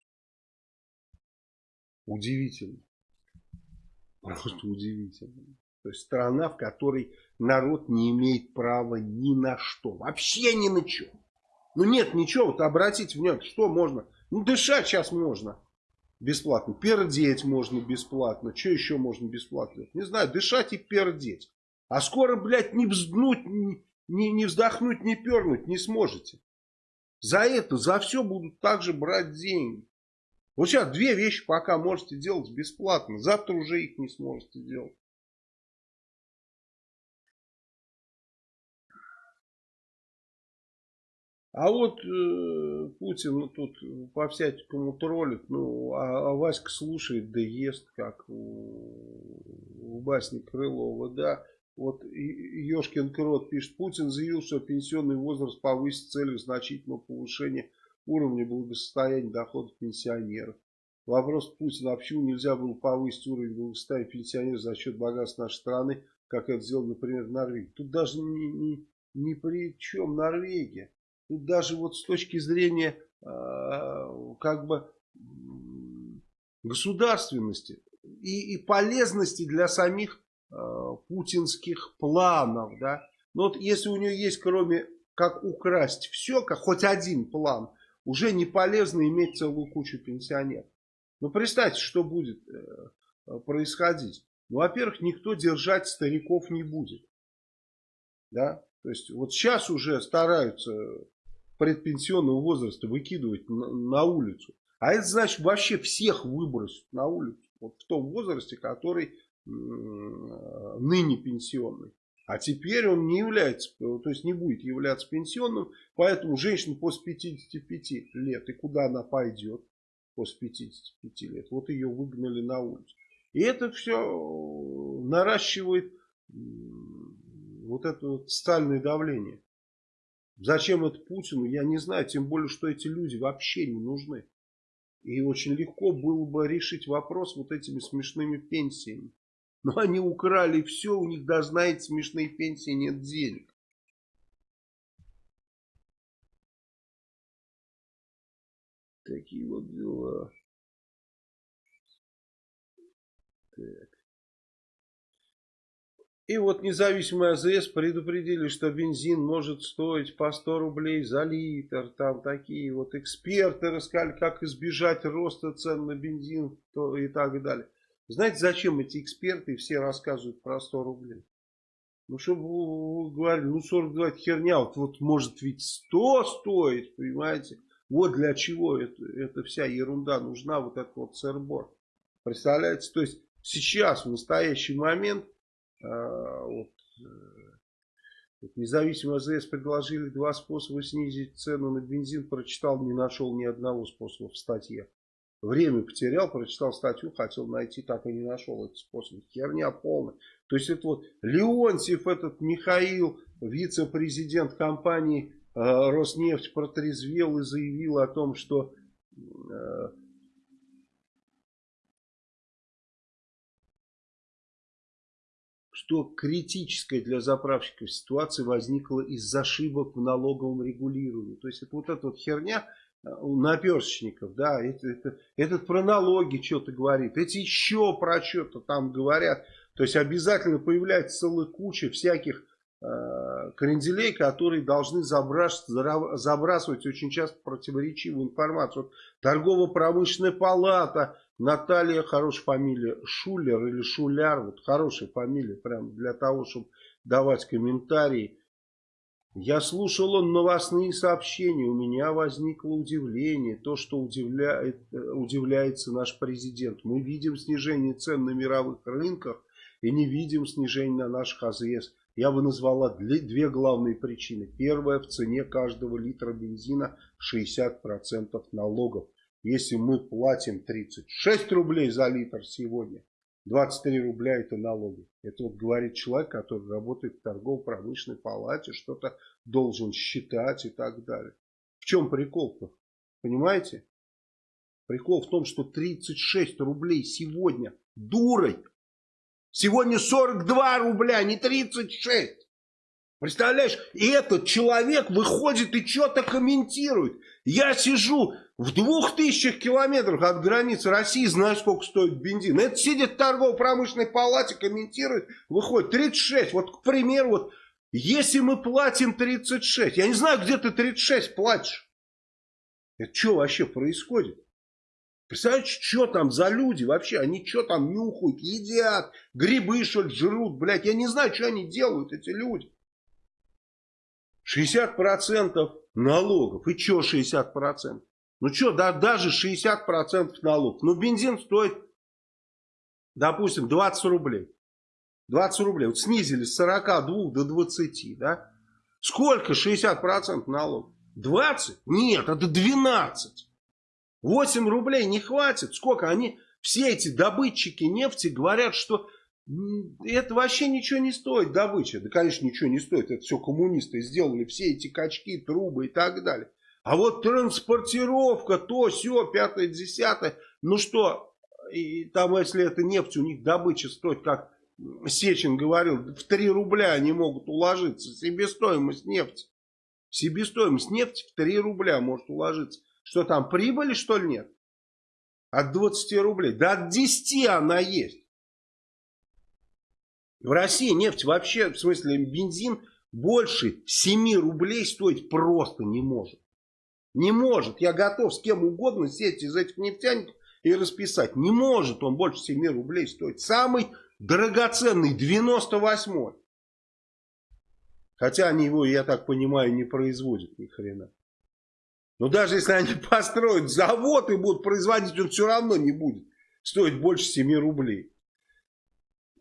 Удивительно. Просто удивительно. То есть страна, в которой народ не имеет права ни на что. Вообще ни на что. Ну нет ничего, вот обратите внимание, что можно. Ну дышать сейчас можно бесплатно. Пердеть можно бесплатно. Что еще можно бесплатно? Не знаю, дышать и пердеть. А скоро, блядь, не взднуть, не, не, не вздохнуть, не пернуть не сможете. За это, за все будут также брать деньги. Вот сейчас две вещи пока можете делать бесплатно. Завтра уже их не сможете делать. А вот э, Путин ну, тут по всякому троллит, ну, а, а Васька слушает, да ест, как у, у Крылова, да. Вот Ешкин Крот пишет, Путин заявил, что пенсионный возраст повысит целью значительного повышения уровня благосостояния доходов пенсионеров. Вопрос Путина, а почему нельзя было повысить уровень благосостояния пенсионеров за счет богатства нашей страны, как это сделал, например, Норвегия. Тут даже не, не, не при чем Норвегия. Тут даже вот с точки зрения э, как бы государственности и, и полезности для самих э, путинских планов, да. Но вот если у нее есть, кроме как украсть все, как хоть один план, уже не полезно иметь целую кучу пенсионеров. Ну, представьте, что будет э, происходить. Ну, во-первых, никто держать стариков не будет. Да? То есть, вот сейчас уже стараются предпенсионного возраста выкидывать на, улицу. А это значит вообще всех выбросить на улицу. Вот в том возрасте, который ныне пенсионный. А теперь он не является, то есть не будет являться пенсионным, поэтому женщина после 55 лет, и куда она пойдет после 55 лет, вот ее выгнали на улицу. И это все наращивает вот это вот стальное давление. Зачем это Путину, я не знаю, тем более, что эти люди вообще не нужны. И очень легко было бы решить вопрос вот этими смешными пенсиями. Но они украли все, у них даже на эти смешные пенсии нет денег. такие вот дела. И вот независимые АЗС предупредили, что бензин может стоить по 100 рублей за литр. Там такие вот эксперты рассказали, как избежать роста цен на бензин и так далее. Знаете, зачем эти эксперты все рассказывают про 100 рублей? Ну, чтобы вы говорили, ну 42 это херня, вот, вот может ведь 100 стоит, понимаете? Вот для чего это, эта вся ерунда нужна, вот этот вот сырбор. Представляете? То есть сейчас, в настоящий момент, вот, э, вот независимые АЗС предложили два способа снизить цену на бензин. Прочитал, не нашел ни одного способа в статье. Время потерял, прочитал статью, хотел найти, так и не нашел этот способ. Херня полная. То есть это вот Леонтьев, этот Михаил, вице-президент компании э, Роснефть, протрезвел и заявил о том, что э, что критическая для заправщиков ситуация возникла из-за ошибок в налоговом регулировании. То есть это вот эта вот херня э, у наперсочников, да, это, это, этот про налоги что-то говорит, эти еще про что-то там говорят. То есть обязательно появляется целая куча всяких э, кренделей, которые должны забрасывать, забрасывать очень часто противоречивую информацию. Вот Торгово-промышленная палата Наталья, хорошая фамилия, Шулер или Шуляр, вот хорошая фамилия, прям для того, чтобы давать комментарии. Я слушал он новостные сообщения, у меня возникло удивление, то, что удивляет, удивляется наш президент. Мы видим снижение цен на мировых рынках и не видим снижения на наших АЗС. Я бы назвала две главные причины. Первая, в цене каждого литра бензина 60% налогов. Если мы платим 36 рублей за литр сегодня, 23 рубля это налоги. Это вот говорит человек, который работает в торгово-промышленной палате, что-то должен считать и так далее. В чем прикол-то? Понимаете? Прикол в том, что 36 рублей сегодня дурой. Сегодня 42 рубля, не 36. Представляешь, и этот человек выходит и что-то комментирует. Я сижу в двух тысячах километрах от границы России, знаю, сколько стоит бензин. Это сидит в торгово-промышленной палате, комментирует, выходит 36. Вот, к примеру, вот, если мы платим 36, я не знаю, где ты 36 платишь. Это что вообще происходит? Представляете, что там за люди вообще? Они что там нюхают, едят, грибы что ли жрут, блядь. Я не знаю, что они делают, эти люди. 60% налогов. И что 60%? Ну что, да, даже 60% налогов. Ну бензин стоит, допустим, 20 рублей. 20 рублей. Вот снизили с 42 до 20, да? Сколько 60% налогов? 20? Нет, это 12. 8 рублей не хватит. Сколько? Они, все эти добытчики нефти говорят, что это вообще ничего не стоит, добыча. Да, конечно, ничего не стоит. Это все коммунисты сделали. Все эти качки, трубы и так далее. А вот транспортировка, то, все, пятое, десятое. Ну что, и там, если это нефть, у них добыча стоит, как Сечин говорил, в 3 рубля они могут уложиться. Себестоимость нефти. Себестоимость нефти в 3 рубля может уложиться. Что там, прибыли, что ли, нет? От 20 рублей. Да от 10 она есть. В России нефть вообще, в смысле бензин, больше 7 рублей стоить просто не может. Не может. Я готов с кем угодно сесть из этих нефтяников и расписать. Не может он больше 7 рублей стоить. Самый драгоценный 98-й. Хотя они его, я так понимаю, не производят ни хрена. Но даже если они построят завод и будут производить, он все равно не будет стоить больше 7 рублей.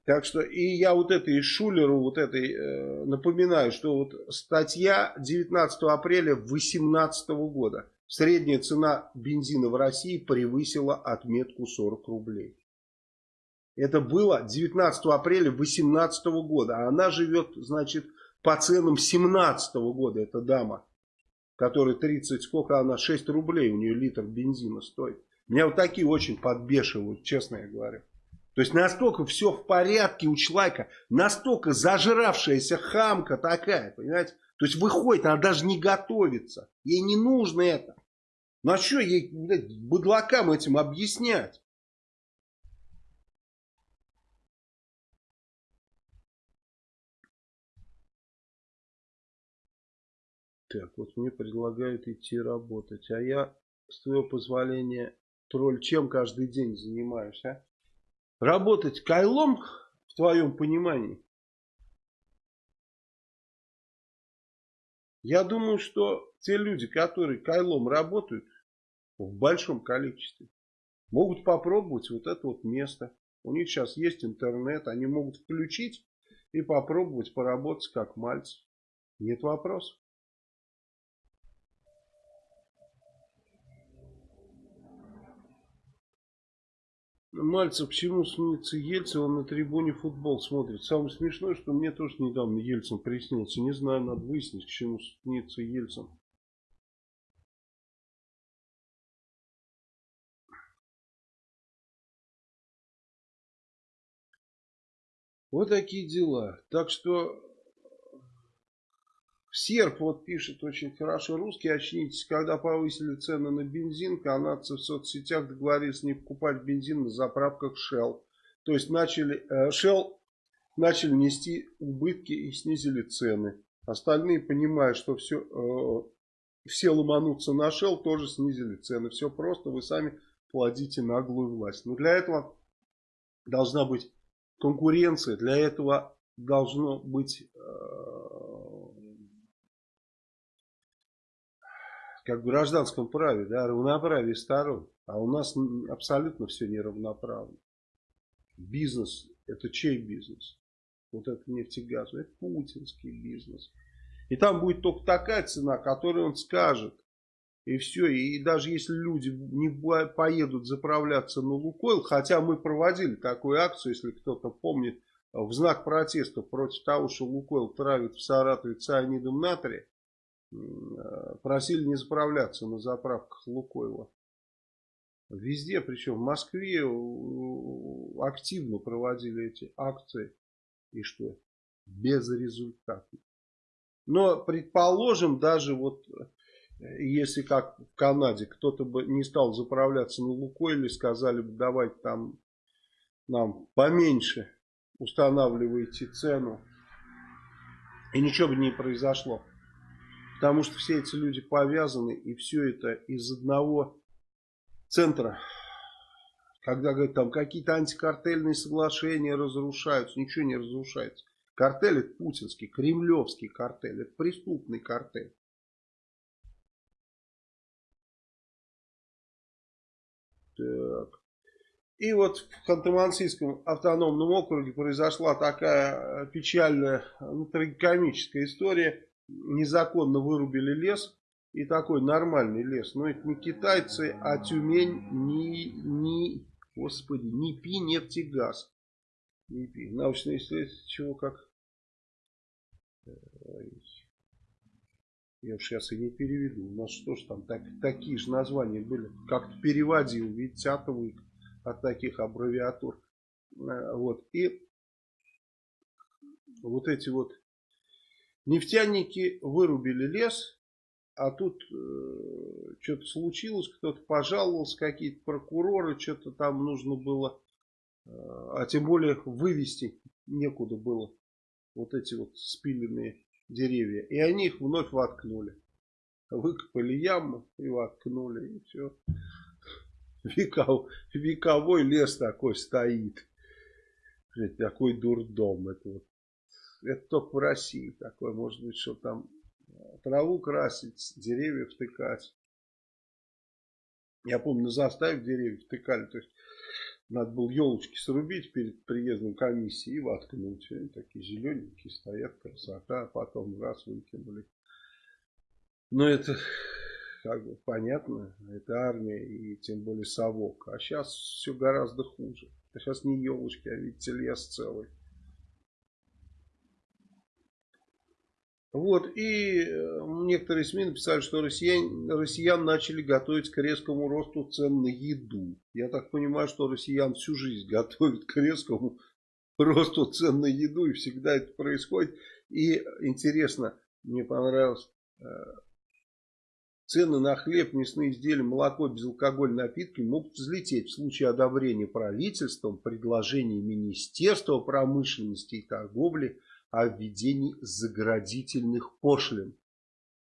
Так что и я вот этой Шулеру вот этой э, напоминаю, что вот статья 19 апреля 2018 года. Средняя цена бензина в России превысила отметку 40 рублей. Это было 19 апреля 2018 года. А она живет, значит, по ценам 2017 года, эта дама. Которая 30, сколько она, 6 рублей у нее литр бензина стоит. Меня вот такие очень подбешивают, честно я говорю. То есть настолько все в порядке у человека, настолько зажравшаяся хамка такая, понимаете? То есть выходит, она даже не готовится, ей не нужно это. Ну а что ей, блядь, быдлакам этим объяснять? Так, вот мне предлагают идти работать, а я, с твоего позволения, тролль, чем каждый день занимаюсь, а? Работать кайлом, в твоем понимании? Я думаю, что те люди, которые кайлом работают в большом количестве, могут попробовать вот это вот место. У них сейчас есть интернет, они могут включить и попробовать поработать как мальцев. Нет вопросов. Мальцев к чему снится Ельцин, он на трибуне футбол смотрит. Самое смешное, что мне тоже недавно Ельцин приснился. Не знаю, надо выяснить, к чему снится Ельцин. Вот такие дела. Так что Серп вот пишет очень хорошо. Русские, очнитесь, когда повысили цены на бензин, канадцы в соцсетях договорились не покупать бензин на заправках Shell. То есть начали, э, Shell начали нести убытки и снизили цены. Остальные, понимая, что все, э, все ломанутся на Shell, тоже снизили цены. Все просто, вы сами плодите наглую власть. Но для этого должна быть конкуренция, для этого должно быть э, как в гражданском праве, да, равноправие сторон. А у нас абсолютно все неравноправно. Бизнес, это чей бизнес? Вот это нефтегаз, это путинский бизнес. И там будет только такая цена, которую он скажет. И все. И даже если люди не поедут заправляться на Лукойл, хотя мы проводили такую акцию, если кто-то помнит, в знак протеста против того, что Лукойл травит в Саратове цианидом натрия, просили не заправляться на заправках Лукойла. Везде, причем в Москве активно проводили эти акции. И что? Безрезультатно. Но предположим, даже вот если как в Канаде кто-то бы не стал заправляться на Лукойле, сказали бы давайте там нам поменьше устанавливайте цену. И ничего бы не произошло. Потому что все эти люди повязаны, и все это из одного центра. Когда говорят, там какие-то антикартельные соглашения разрушаются, ничего не разрушается. Картель это путинский, кремлевский картель, это преступный картель. Так. И вот в Ханты-Мансийском автономном округе произошла такая печальная, ну, трагикомическая история незаконно вырубили лес. И такой нормальный лес. Но это не китайцы, а Тюмень, не, не, господи, не пи нефтегаз. Не пи. Научное исследование, чего как. Я уж сейчас и не переведу. У нас что ж там, так, такие же названия были. Как-то переводил, видите, отвык от таких аббревиатур. Э, вот. И вот эти вот Нефтяники вырубили лес, а тут э, что-то случилось, кто-то пожаловался, какие-то прокуроры, что-то там нужно было, э, а тем более вывести некуда было вот эти вот спиленные деревья. И они их вновь воткнули. Выкопали яму и воткнули, и все. Веков, вековой лес такой стоит. Такой дурдом. Это вот это только в России такое. Может быть, что там э, траву красить, деревья втыкать. Я помню, на заставе деревья втыкали. То есть, надо было елочки срубить перед приездом комиссии и воткнуть. Они такие зелененькие стоят, красота. А потом раз выкинули. Но это как бы понятно. Это армия и тем более совок. А сейчас все гораздо хуже. А сейчас не елочки, а видите, лес целый. Вот, и э, некоторые СМИ написали, что россиян, россиян начали готовить к резкому росту цен на еду. Я так понимаю, что россиян всю жизнь готовят к резкому росту цен на еду, и всегда это происходит. И интересно, мне понравилось, э, Цены на хлеб, мясные изделия, молоко, безалкогольные напитки могут взлететь в случае одобрения правительством предложений Министерства промышленности и торговли о введении заградительных пошлин.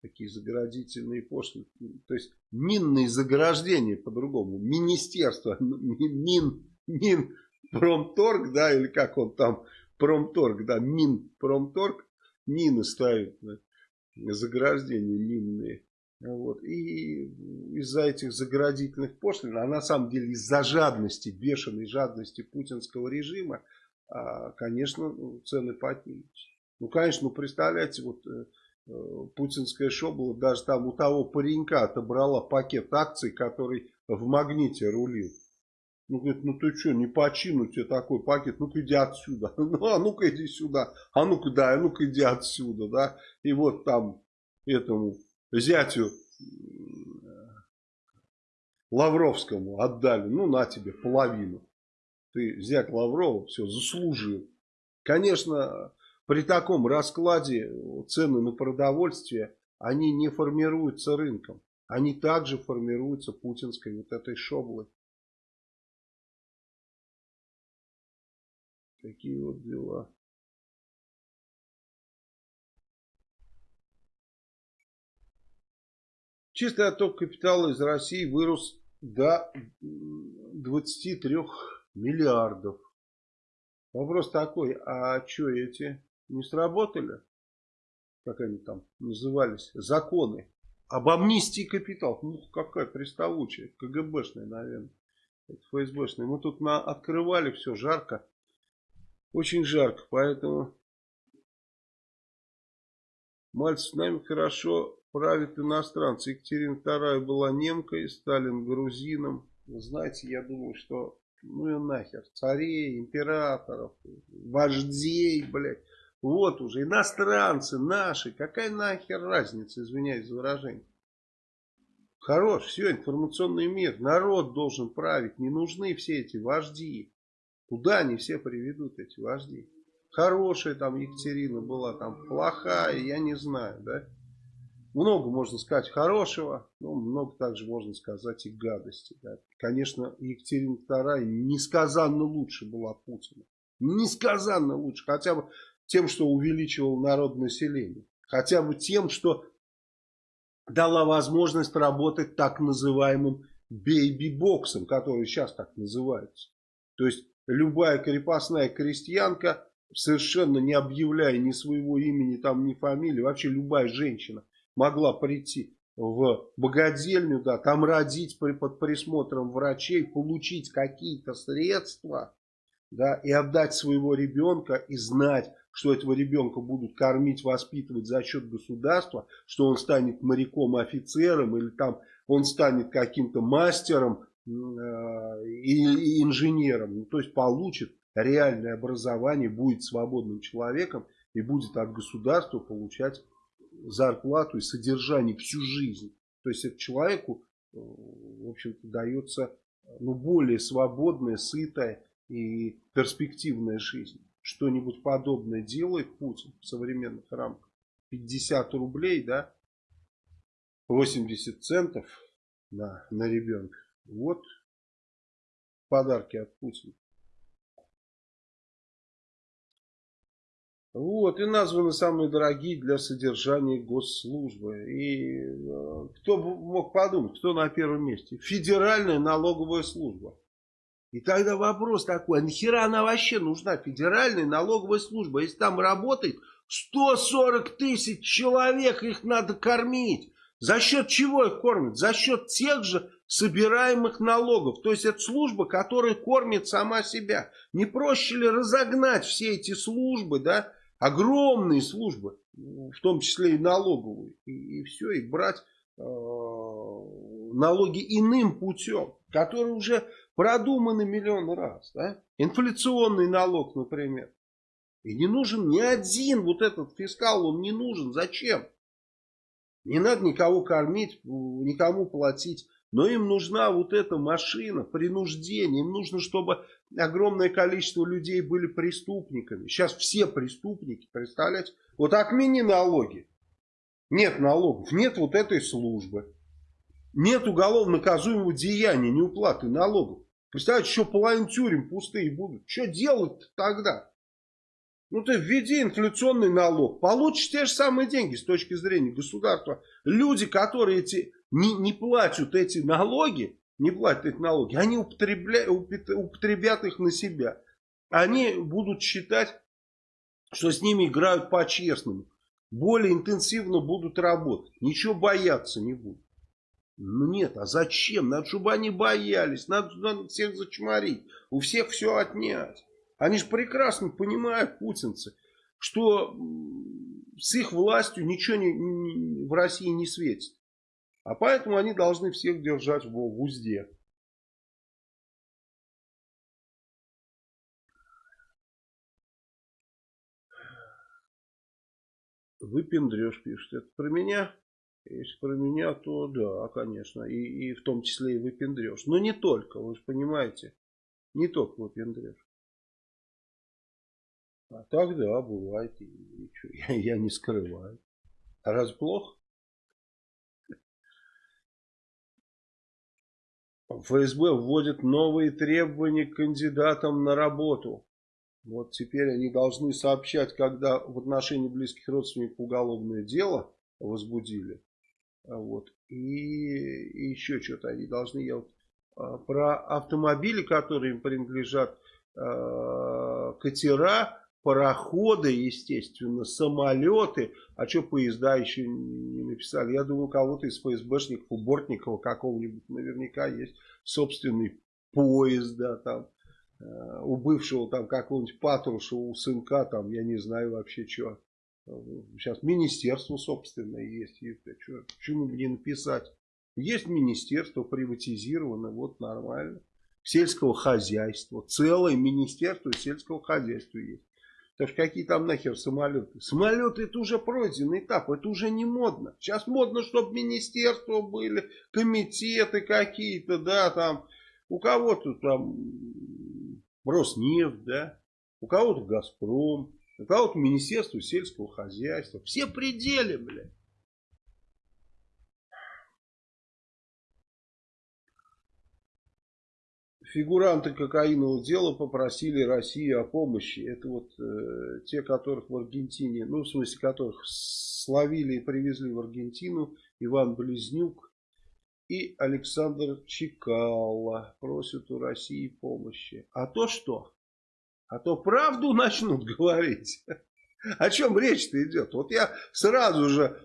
Такие заградительные пошлины. То есть минные заграждения по-другому. Министерство, мин, мин, промторг, да, или как он там, промторг, да, мин, промторг, мины ставят, да, заграждения минные. Вот. И из-за этих заградительных пошлин, а на самом деле из-за жадности, бешеной жадности путинского режима, конечно, ну, цены поднимутся. Ну, конечно, ну, представляете, вот э, э, путинская шобла даже там у того паренька отобрала пакет акций, который в магните рулил. Ну, говорит, ну ты что, не почину тебе такой пакет, ну-ка иди отсюда. Ну, а ну-ка иди сюда. А ну-ка, да, а ну-ка иди отсюда, да. И вот там этому зятю Лавровскому отдали, ну на тебе половину. Ты зять Лаврова, все, заслужил. Конечно, при таком раскладе цены на продовольствие, они не формируются рынком. Они также формируются путинской вот этой шоблой. Такие вот дела. Чистый отток капитала из России вырос до 23 миллиардов. Вопрос такой, а что эти не сработали? Как они там назывались? Законы. Об амнистии капитал. Ну, какая приставучая. КГБшная, наверное. ФСБшная. Мы тут на, открывали все жарко. Очень жарко, поэтому... Мальцев с нами хорошо правят иностранцы. Екатерина II была немкой, Сталин грузином. знаете, я думаю, что ну и нахер, царей, императоров, вождей, блядь. Вот уже, иностранцы наши, какая нахер разница, извиняюсь за выражение. Хорош, все, информационный мир, народ должен править, не нужны все эти вожди. Куда они все приведут, эти вожди? Хорошая там Екатерина была, там плохая, я не знаю, да. Много можно сказать хорошего, но много также можно сказать и гадости. Да. Конечно, Екатерина II несказанно лучше была Путина. Несказанно лучше. Хотя бы тем, что увеличивал народное население. Хотя бы тем, что дала возможность работать так называемым бейби-боксом, который сейчас так называется. То есть любая крепостная крестьянка, совершенно не объявляя ни своего имени, там, ни фамилии, вообще любая женщина могла прийти в богадельню, да, там родить при, под присмотром врачей, получить какие-то средства, да, и отдать своего ребенка и знать, что этого ребенка будут кормить, воспитывать за счет государства, что он станет моряком, офицером или там он станет каким-то мастером э, и, и инженером, ну, то есть получит реальное образование, будет свободным человеком и будет от государства получать зарплату и содержание всю жизнь. То есть это человеку, э, в общем-то, дается ну, более свободная, сытая и перспективная жизнь. Что-нибудь подобное делает Путин в современных рамках. 50 рублей, да, 80 центов на, на ребенка. Вот подарки от Путина. Вот, и названы самые дорогие для содержания госслужбы. И э, кто мог подумать, кто на первом месте? Федеральная налоговая служба. И тогда вопрос такой, а нахера она вообще нужна, федеральная налоговая служба? Если там работает 140 тысяч человек, их надо кормить. За счет чего их кормят? За счет тех же собираемых налогов. То есть это служба, которая кормит сама себя. Не проще ли разогнать все эти службы, да, огромные службы, в том числе и налоговые, и, и все, и брать э, налоги иным путем, которые уже продуманы миллион раз. Да? Инфляционный налог, например. И не нужен ни один вот этот фискал, он не нужен. Зачем? Не надо никого кормить, никому платить но им нужна вот эта машина, принуждение. Им нужно, чтобы огромное количество людей были преступниками. Сейчас все преступники, представляете? Вот отмени налоги. Нет налогов, нет вот этой службы. нет уголовно наказуемого деяния, неуплаты налогов. Представляете, еще половина тюрем пустые будут. Что делать тогда? Ну ты введи инфляционный налог, получишь те же самые деньги с точки зрения государства. Люди, которые эти, не, не платят эти налоги, не платят эти налоги, они употребля, употребят их на себя. Они будут считать, что с ними играют по-честному. Более интенсивно будут работать. Ничего бояться не будут. Ну нет, а зачем? Надо, чтобы они боялись. Надо, надо всех зачморить. У всех все отнять. Они же прекрасно понимают, путинцы, что с их властью ничего не, не, в России не светит. А поэтому они должны всех держать в, узде. Выпендрешь, пишет. Это про меня? Если про меня, то да, конечно. И, и в том числе и выпендрешь. Но не только, вы же понимаете. Не только выпендрешь. А так, да, бывает. И, и я, я не скрываю. А раз плохо? ФСБ вводит новые требования к кандидатам на работу. Вот теперь они должны сообщать, когда в отношении близких родственников уголовное дело возбудили. А вот. И, и еще что-то они должны, я вот, а, про автомобили, которые им принадлежат, э, катера, пароходы, естественно, самолеты, а что поезда еще не написали. Я думаю, кого-то из ФСБшников, у Бортникова какого-нибудь наверняка есть собственный поезд, да, там, э, у бывшего там какого-нибудь Патрушева, у сынка, там, я не знаю вообще, что. Сейчас министерство собственное есть. Что, почему бы не написать? Есть министерство приватизировано, вот нормально. Сельского хозяйства. Целое министерство сельского хозяйства есть. Так что какие там нахер самолеты? Самолеты это уже пройденный этап, это уже не модно. Сейчас модно, чтобы министерства были, комитеты какие-то, да, там. У кого-то там Роснефть, да, у кого-то Газпром. Это вот Министерство сельского хозяйства. Все пределы, блядь. Фигуранты кокаинового дела попросили Россию о помощи. Это вот э, те, которых в Аргентине, ну в смысле которых словили и привезли в Аргентину, Иван Близнюк и Александр Чекала просят у России помощи. А то что? А то правду начнут говорить. О чем речь-то идет? Вот я сразу же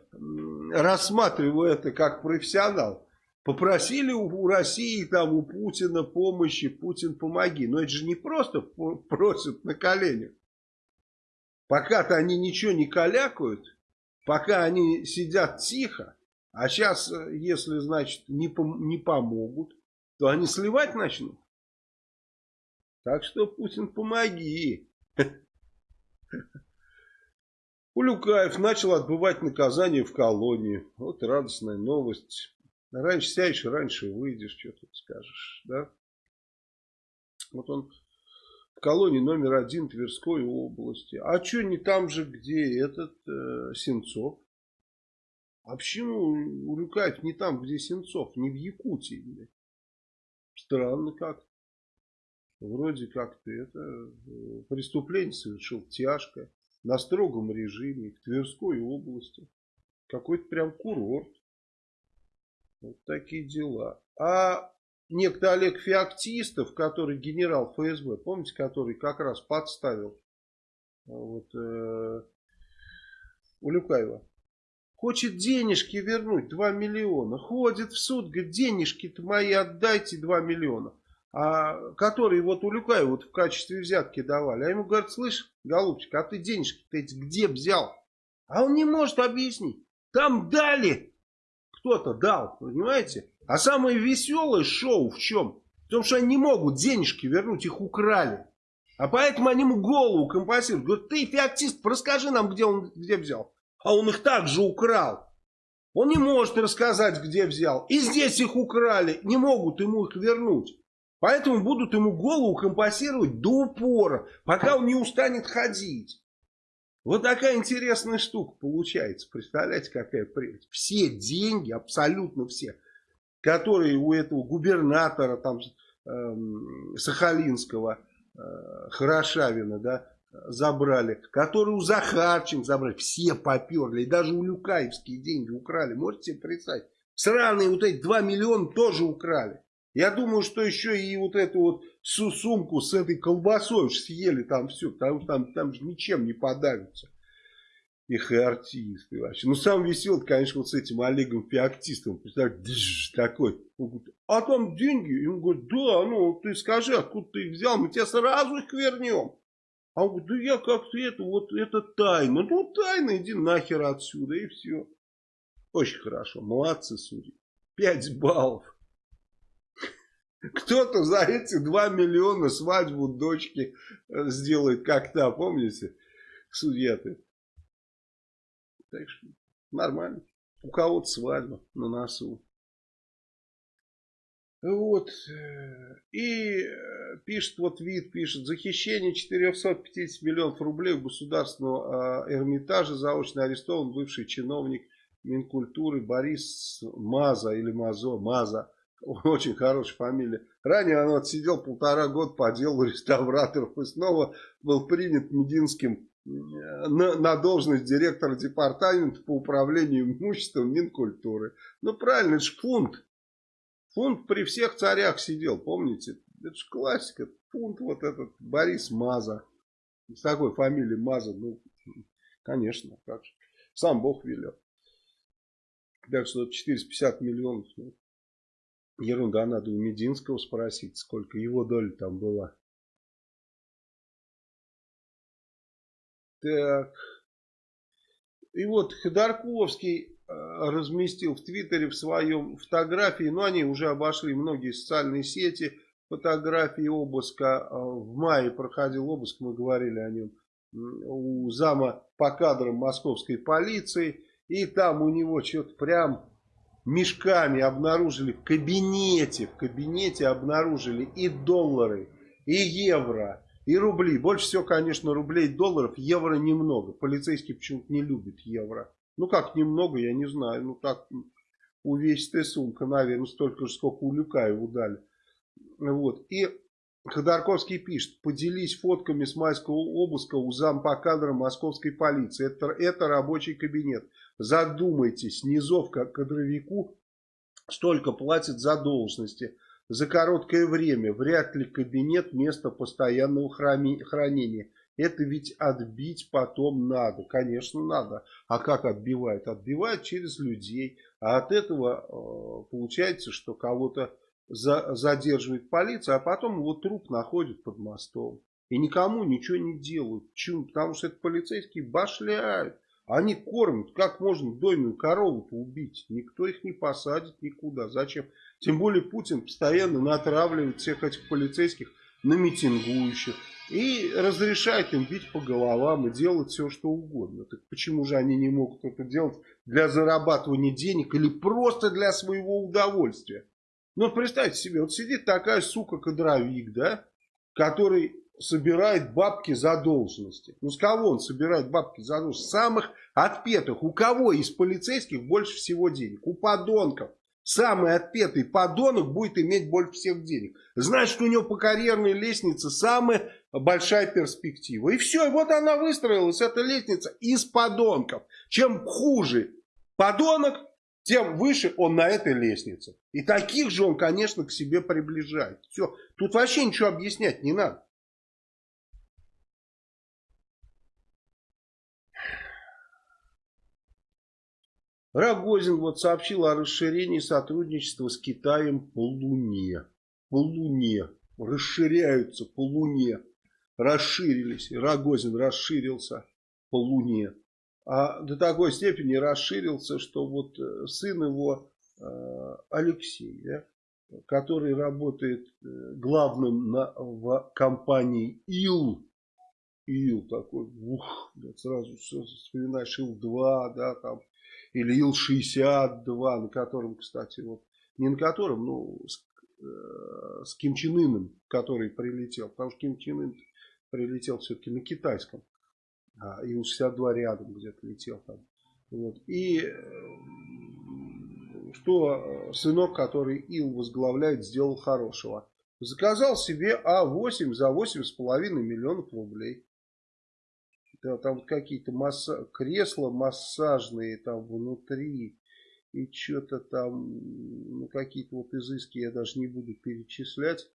рассматриваю это как профессионал. Попросили у России, там, у Путина помощи, Путин помоги. Но это же не просто просят на коленях. Пока-то они ничего не калякают, пока они сидят тихо, а сейчас, э, если, значит, не, пом не помогут, то они сливать начнут. Так что, Путин, помоги. Улюкаев начал отбывать наказание в колонии. Вот радостная новость. Раньше сядешь, раньше выйдешь, что тут скажешь, да? Вот он в колонии номер один Тверской области. А что не там же, где этот э, Сенцов? А почему Улюкаев не там, где Сенцов, не в Якутии? Странно как. Вроде как ты это э, преступление совершил тяжкое, на строгом режиме, в Тверской области. Какой-то прям курорт. Вот такие дела. А некто Олег Феоктистов, который генерал ФСБ, помните, который как раз подставил вот, э, Улюкаева, хочет денежки вернуть, 2 миллиона. Ходит в суд, говорит, денежки-то мои отдайте 2 миллиона а, которые вот Улюкаеву вот в качестве взятки давали. А ему говорят, слышь, голубчик, а ты денежки-то эти где взял? А он не может объяснить. Там дали. Кто-то дал, понимаете? А самое веселое шоу в чем? В том, что они не могут денежки вернуть, их украли. А поэтому они ему голову компенсируют. Говорят, ты феоктист, расскажи нам, где он где взял. А он их также украл. Он не может рассказать, где взял. И здесь их украли. Не могут ему их вернуть. Поэтому будут ему голову компенсировать до упора, пока он не устанет ходить. Вот такая интересная штука получается. Представляете, какая прелесть. Все деньги, абсолютно все, которые у этого губернатора там э, Сахалинского, э, Хорошавина, да, забрали, которые у Захарченко забрали, все поперли, и даже у Люкаевские деньги украли, можете себе представить? Сраные вот эти 2 миллиона тоже украли. Я думаю, что еще и вот эту вот сумку с этой колбасой уж съели там все, потому что там, там же ничем не подавится. Их и артисты вообще. Ну, сам веселый, конечно, вот с этим Олегом Феоктистом. Представляете, такой. Он говорит, а там деньги? И он говорит, да, ну, ты скажи, откуда ты их взял, мы тебе сразу их вернем. А он говорит, да я как-то это, вот это тайна. Ну, тайна, иди нахер отсюда, и все. Очень хорошо, молодцы судьи. Пять баллов. Кто-то за эти 2 миллиона свадьбу дочки э, сделает как-то, помните? Судья-то. Так что нормально. У кого-то свадьба на носу. Вот. И э, пишет, вот вид пишет, захищение 450 миллионов рублей у государственного э, Эрмитажа заочно арестован бывший чиновник Минкультуры Борис Маза или Мазо, Маза. Очень хорошая фамилия. Ранее он отсидел полтора года по делу реставраторов и снова был принят Мединским э, на, на должность директора департамента по управлению имуществом Минкультуры. Ну правильно, это же фунт. Фунт при всех царях сидел, помните? Это же классика. Фунт вот этот Борис Маза. С такой фамилией Маза, ну, конечно, как же. Сам Бог велел. Так что 450 миллионов, ну, ерунда, надо у Мединского спросить, сколько его доля там была. Так. И вот Ходорковский э, разместил в Твиттере в своем фотографии, но они уже обошли многие социальные сети, фотографии обыска. Э, в мае проходил обыск, мы говорили о нем, у зама по кадрам московской полиции. И там у него что-то прям мешками обнаружили в кабинете, в кабинете обнаружили и доллары, и евро, и рубли. Больше всего, конечно, рублей долларов, евро немного. Полицейские почему-то не любят евро. Ну как немного, я не знаю. Ну так увесистая сумка, наверное, столько же, сколько у Люкаева дали. Вот. И Ходорковский пишет, поделись фотками с майского обыска у зампа кадра московской полиции. Это, это рабочий кабинет. Задумайтесь, низовка кадровику столько платит за должности. За короткое время вряд ли кабинет место постоянного хранения. Это ведь отбить потом надо. Конечно, надо. А как отбивают? Отбивают через людей. А от этого э, получается, что кого-то за, задерживает полиция, а потом его труп находит под мостом. И никому ничего не делают. Почему? Потому что это полицейские башляют. Они кормят, как можно дойную корову убить. Никто их не посадит никуда. Зачем? Тем более Путин постоянно натравливает всех этих полицейских на митингующих. И разрешает им бить по головам и делать все, что угодно. Так почему же они не могут это делать для зарабатывания денег или просто для своего удовольствия? Ну, представьте себе, вот сидит такая сука-кадровик, да, который собирает бабки за должности. Ну, с кого он собирает бабки за должности? Самых отпетых. У кого из полицейских больше всего денег? У подонков. Самый отпетый подонок будет иметь больше всех денег. Значит, у него по карьерной лестнице самая большая перспектива. И все, и вот она выстроилась, эта лестница, из подонков. Чем хуже подонок, тем выше он на этой лестнице. И таких же он, конечно, к себе приближает. Все, тут вообще ничего объяснять не надо. Рогозин вот сообщил о расширении сотрудничества с Китаем по Луне. По Луне. Расширяются по Луне. Расширились. Рогозин расширился по Луне. А до такой степени расширился, что вот э, сын его э, Алексей, да, который работает э, главным на, в компании ИЛ, ИЛ такой, ух, сразу вспоминаешь ИЛ-2, да, там или Ил-62, на котором, кстати, вот, не на котором, ну, с, э, с Ким Чен Ыном, который прилетел, потому что Ким Чен Ын прилетел все-таки на китайском, а Ил-62 рядом где-то летел там. Вот. И э, что э, сынок, который ИЛ возглавляет, сделал хорошего. Заказал себе А8 за 8,5 миллионов рублей. Да, там какие-то масса... кресла массажные там внутри. И что-то там, ну какие-то вот изыски я даже не буду перечислять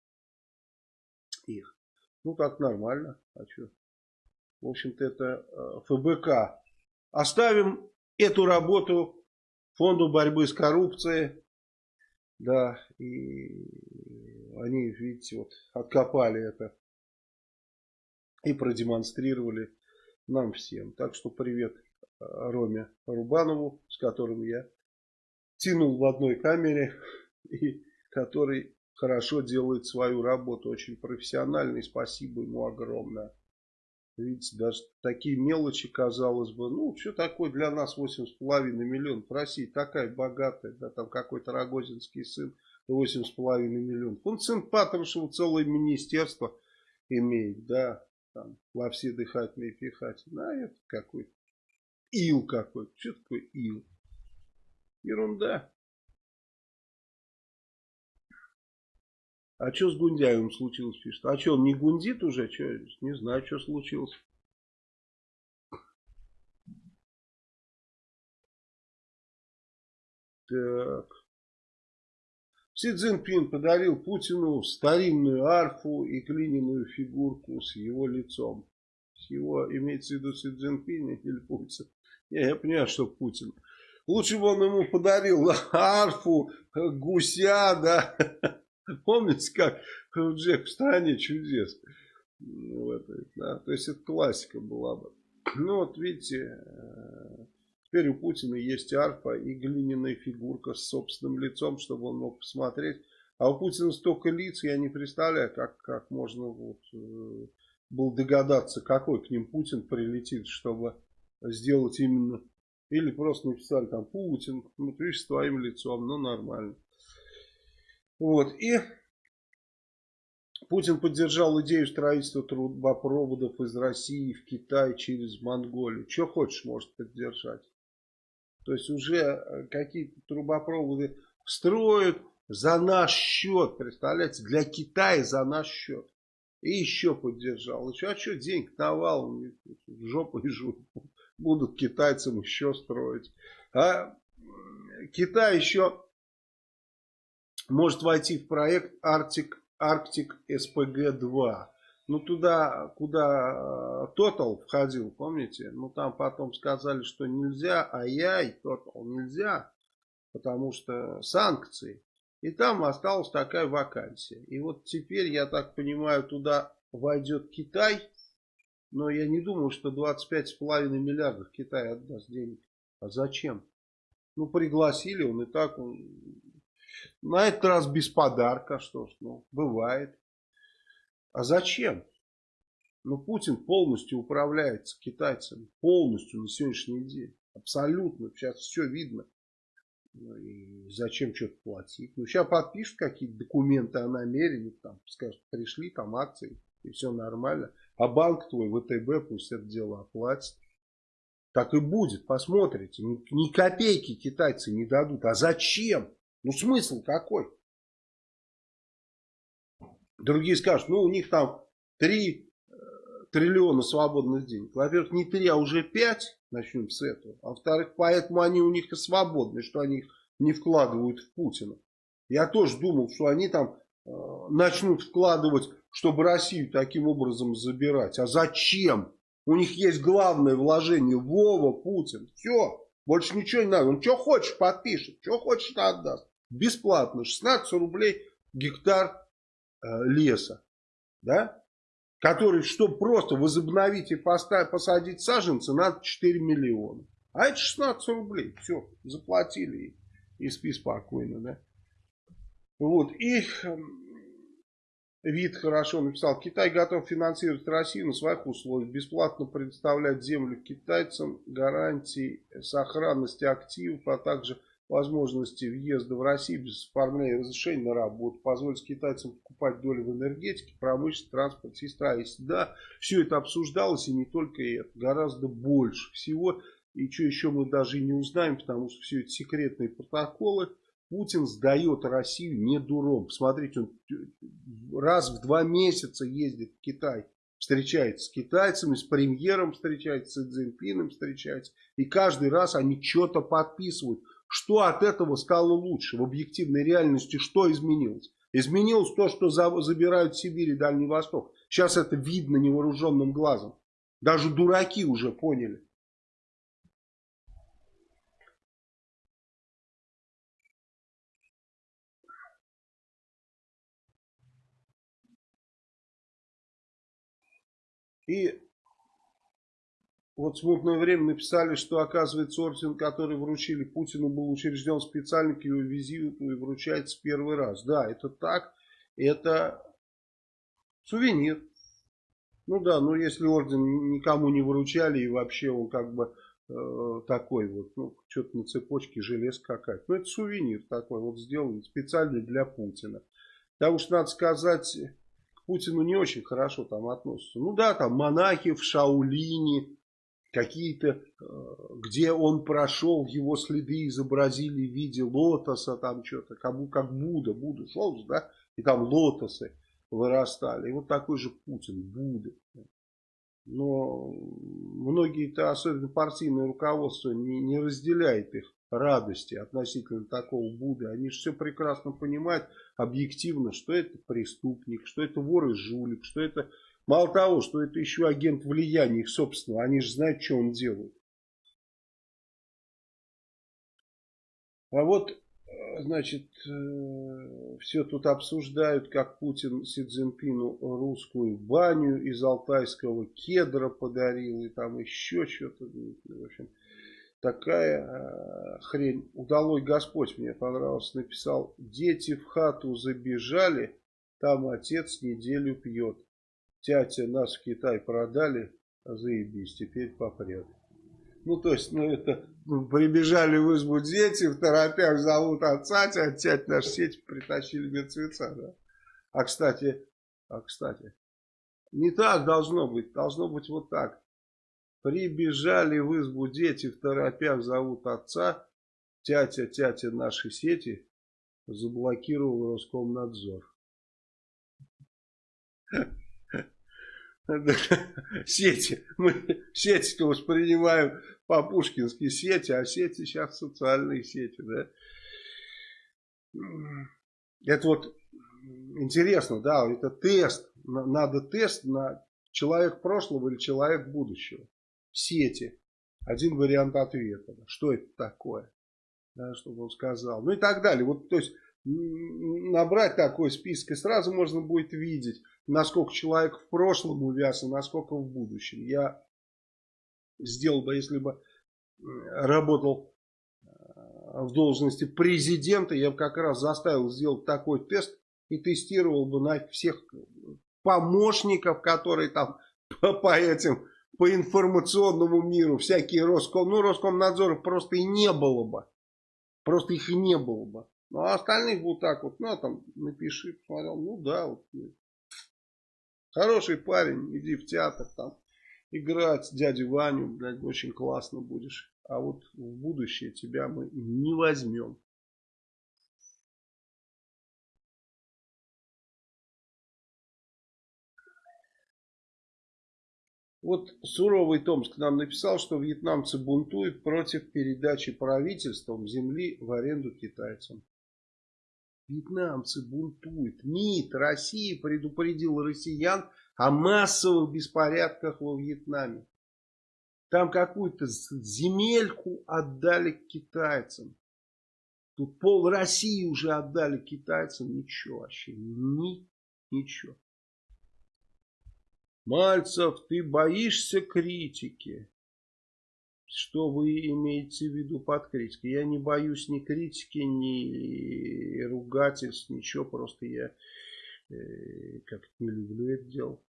их. Ну так нормально. А что? В общем-то это э, ФБК. Оставим эту работу фонду борьбы с коррупцией. Да, и они, видите, вот откопали это и продемонстрировали нам всем. Так что привет э, Роме Рубанову, с которым я тянул в одной камере и который хорошо делает свою работу, очень профессионально и спасибо ему огромное. Видите, даже такие мелочи, казалось бы, ну, что такое для нас 8,5 миллионов? Россия такая богатая, да, там какой-то Рогозинский сын, 8,5 миллионов. Он сын Патрушева целое министерство имеет, да, там, все дыхательные и пихательные. А это какой-то ил какой-то. Что такое ил? Ерунда. А что с Гундяевым случилось, пишет? А что, он не гундит уже? Что, не знаю, что случилось. Так. Си Цзиньпин подарил Путину старинную арфу и глиняную фигурку с его лицом. С его, имеется в виду Си Цзиньпин или Путин? Не, я понимаю, что Путин. Лучше бы он ему подарил арфу, гуся, да, Помните, как Джек в стране чудес? В да? То есть это классика была бы. Ну вот видите, э, теперь у Путина есть арфа и глиняная фигурка с собственным лицом, чтобы он мог посмотреть. А у Путина столько лиц, я не представляю, как, как можно вот, э, был догадаться, какой к ним Путин прилетит, чтобы сделать именно... Или просто написали там Путин, ну, видишь, с твоим лицом, ну, нормально. Вот, и Путин поддержал идею строительства трубопроводов из России в Китай через Монголию. Что хочешь, может поддержать. То есть уже э, какие-то трубопроводы строят за наш счет, представляете, для Китая за наш счет. И еще поддержал. Еще, а что денег навал, в жопу и жопу. Будут китайцам еще строить. А Китай еще может войти в проект Arctic, Arctic SPG-2. Ну, туда, куда э, Total входил, помните? Ну, там потом сказали, что нельзя, ай-яй, Total нельзя, потому что санкции. И там осталась такая вакансия. И вот теперь, я так понимаю, туда войдет Китай. Но я не думаю, что 25,5 миллиардов Китай отдаст денег. А зачем? Ну, пригласили, он и так он на этот раз без подарка, что ж, ну, бывает. А зачем? Ну, Путин полностью управляется китайцами. Полностью на сегодняшний день. Абсолютно. Сейчас все видно. Ну, и зачем что-то платить? Ну, сейчас подпишут какие-то документы о намерении. Там, скажут, пришли там акции. И все нормально. А банк твой, ВТБ, пусть это дело оплатит. Так и будет. Посмотрите. Ни, ни копейки китайцы не дадут. А зачем? Ну смысл какой? Другие скажут, ну у них там 3 э, триллиона свободных денег. Во-первых, не 3, а уже 5, начнем с этого. А во-вторых, поэтому они у них и свободны, что они их не вкладывают в Путина. Я тоже думал, что они там э, начнут вкладывать, чтобы Россию таким образом забирать. А зачем? У них есть главное вложение. Вова, Путин. Все. Больше ничего не надо. Он что хочешь подпишет, что хочешь отдаст бесплатно 16 рублей гектар леса, да, который, чтобы просто возобновить и поставить, посадить саженцы, надо 4 миллиона. А это 16 рублей, все, заплатили и, и спи спокойно, да. Вот, и эм, вид хорошо написал, Китай готов финансировать Россию на своих условиях, бесплатно предоставлять землю китайцам, гарантии сохранности активов, а также возможности въезда в Россию без оформления разрешения на работу, позволить китайцам покупать доли в энергетике, промышленности, транспорте и строительстве. Да, все это обсуждалось и не только это, гораздо больше всего. И что еще мы даже и не узнаем, потому что все это секретные протоколы. Путин сдает Россию не дуром. Посмотрите, он раз в два месяца ездит в Китай, встречается с китайцами, с премьером встречается, с Цзиньпином встречается. И каждый раз они что-то подписывают. Что от этого стало лучше? В объективной реальности что изменилось? Изменилось то, что забирают Сибирь и Дальний Восток. Сейчас это видно невооруженным глазом. Даже дураки уже поняли. И вот в смутное время написали, что оказывается орден, который вручили Путину, был учрежден специально к его визиту и вручается первый раз. Да, это так. Это сувенир. Ну да, ну если орден никому не выручали и вообще он как бы э, такой вот, ну что-то на цепочке железка какая-то. Ну это сувенир такой вот сделан специально для Путина. Потому что надо сказать, к Путину не очень хорошо там относятся. Ну да, там монахи в Шаулине, какие-то, э, где он прошел, его следы изобразили в виде лотоса, там что-то, как, как Будда, Будда шел, да, и там лотосы вырастали. И вот такой же Путин, Будда. Но многие-то, особенно партийное руководство, не, не разделяет их радости относительно такого Будды. Они же все прекрасно понимают объективно, что это преступник, что это вор и жулик, что это... Мало того, что это еще агент влияния их собственного. Они же знают, что он делает. А вот значит, э, все тут обсуждают, как Путин Си Цзиньпину русскую баню из алтайского кедра подарил, и там еще что-то. В общем, такая э, хрень. Удалой Господь мне понравился, написал, дети в хату забежали, там отец неделю пьет. Тятя нас в Китай продали, заебись, теперь попрет. Ну, то есть, ну, это ну, прибежали в избу дети, в торопях зовут отца, тять, тять наш сеть притащили мертвеца, да. А, кстати, а, кстати, не так должно быть, должно быть вот так. Прибежали в избу дети, в торопях зовут отца, тятя, тятя нашей сети заблокировал Роскомнадзор. Сети. Мы сети-то воспринимаем по-пушкински сети, а сети сейчас социальные сети, да. Это вот интересно, да, это тест. Надо тест на человек прошлого или человек будущего. Сети. Один вариант ответа. Что это такое? Да, чтобы он сказал. Ну и так далее. Вот, то есть, набрать такой список, и сразу можно будет видеть, насколько человек в прошлом увяз и насколько в будущем. Я сделал бы, если бы работал э, в должности президента, я бы как раз заставил сделать такой тест и тестировал бы на всех помощников, которые там по, этим, по информационному миру, всякие Роском, ну Роскомнадзоров просто и не было бы. Просто их и не было бы. Ну, а остальных вот так вот, ну, там, напиши, посмотрел, ну, да, вот, Хороший парень, иди в театр там играть дядю Ваню, блядь, очень классно будешь. А вот в будущее тебя мы не возьмем. Вот суровый Томск нам написал, что вьетнамцы бунтуют против передачи правительством земли в аренду китайцам. Вьетнамцы бунтуют. МИД России предупредил россиян о массовых беспорядках во Вьетнаме. Там какую-то земельку отдали китайцам. Тут пол России уже отдали китайцам. Ничего вообще. Ни, ничего. Мальцев, ты боишься критики? Что вы имеете в виду под критикой? Я не боюсь ни критики, ни ругательств, ничего. Просто я э, как-то не люблю это дело.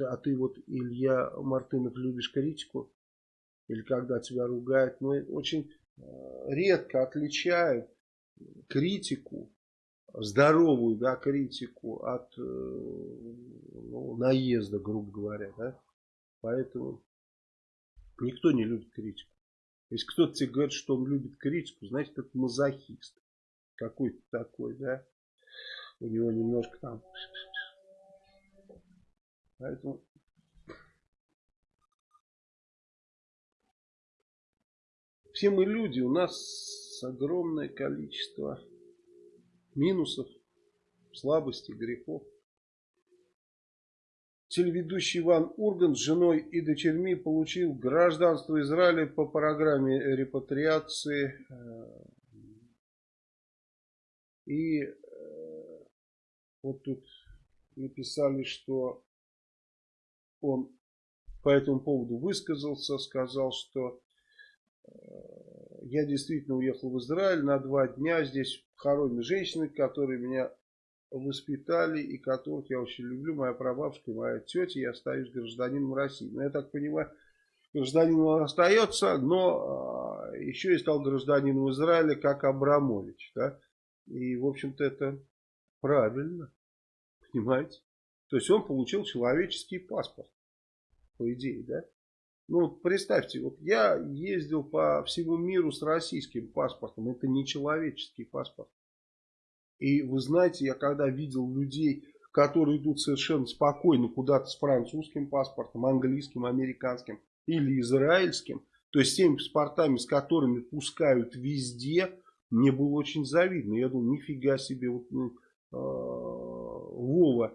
А ты вот, Илья Мартынов, любишь критику? Или когда тебя ругают? Ну, очень э, редко отличают критику, здоровую да, критику от э, ну, наезда, грубо говоря. Да? Поэтому никто не любит критику. Если кто-то тебе говорит, что он любит критику, значит, это мазохист. Какой-то такой, да? У него немножко там... Поэтому... Все мы люди, у нас огромное количество минусов, слабостей, грехов. Телеведущий Иван Ургант с женой и дочерьми получил гражданство Израиля по программе репатриации. Э, и э, вот тут написали, что он по этому поводу высказался, сказал, что э, я действительно уехал в Израиль на два дня. Здесь хоронят женщины, которые меня воспитали и которых я очень люблю. Моя прабабушка и моя тетя. Я остаюсь гражданином России. Но я так понимаю, гражданином он остается, но а, еще и стал гражданином Израиля, как Абрамович. Да? И, в общем-то, это правильно. Понимаете? То есть он получил человеческий паспорт. По идее, да? Ну, представьте, вот я ездил по всему миру с российским паспортом. Это не человеческий паспорт. И вы знаете, я когда видел людей, которые идут совершенно спокойно куда-то с французским паспортом, английским, американским или израильским, то есть теми паспортами, с которыми пускают везде, мне было очень завидно. Я думал, нифига себе, вот, э, Вова,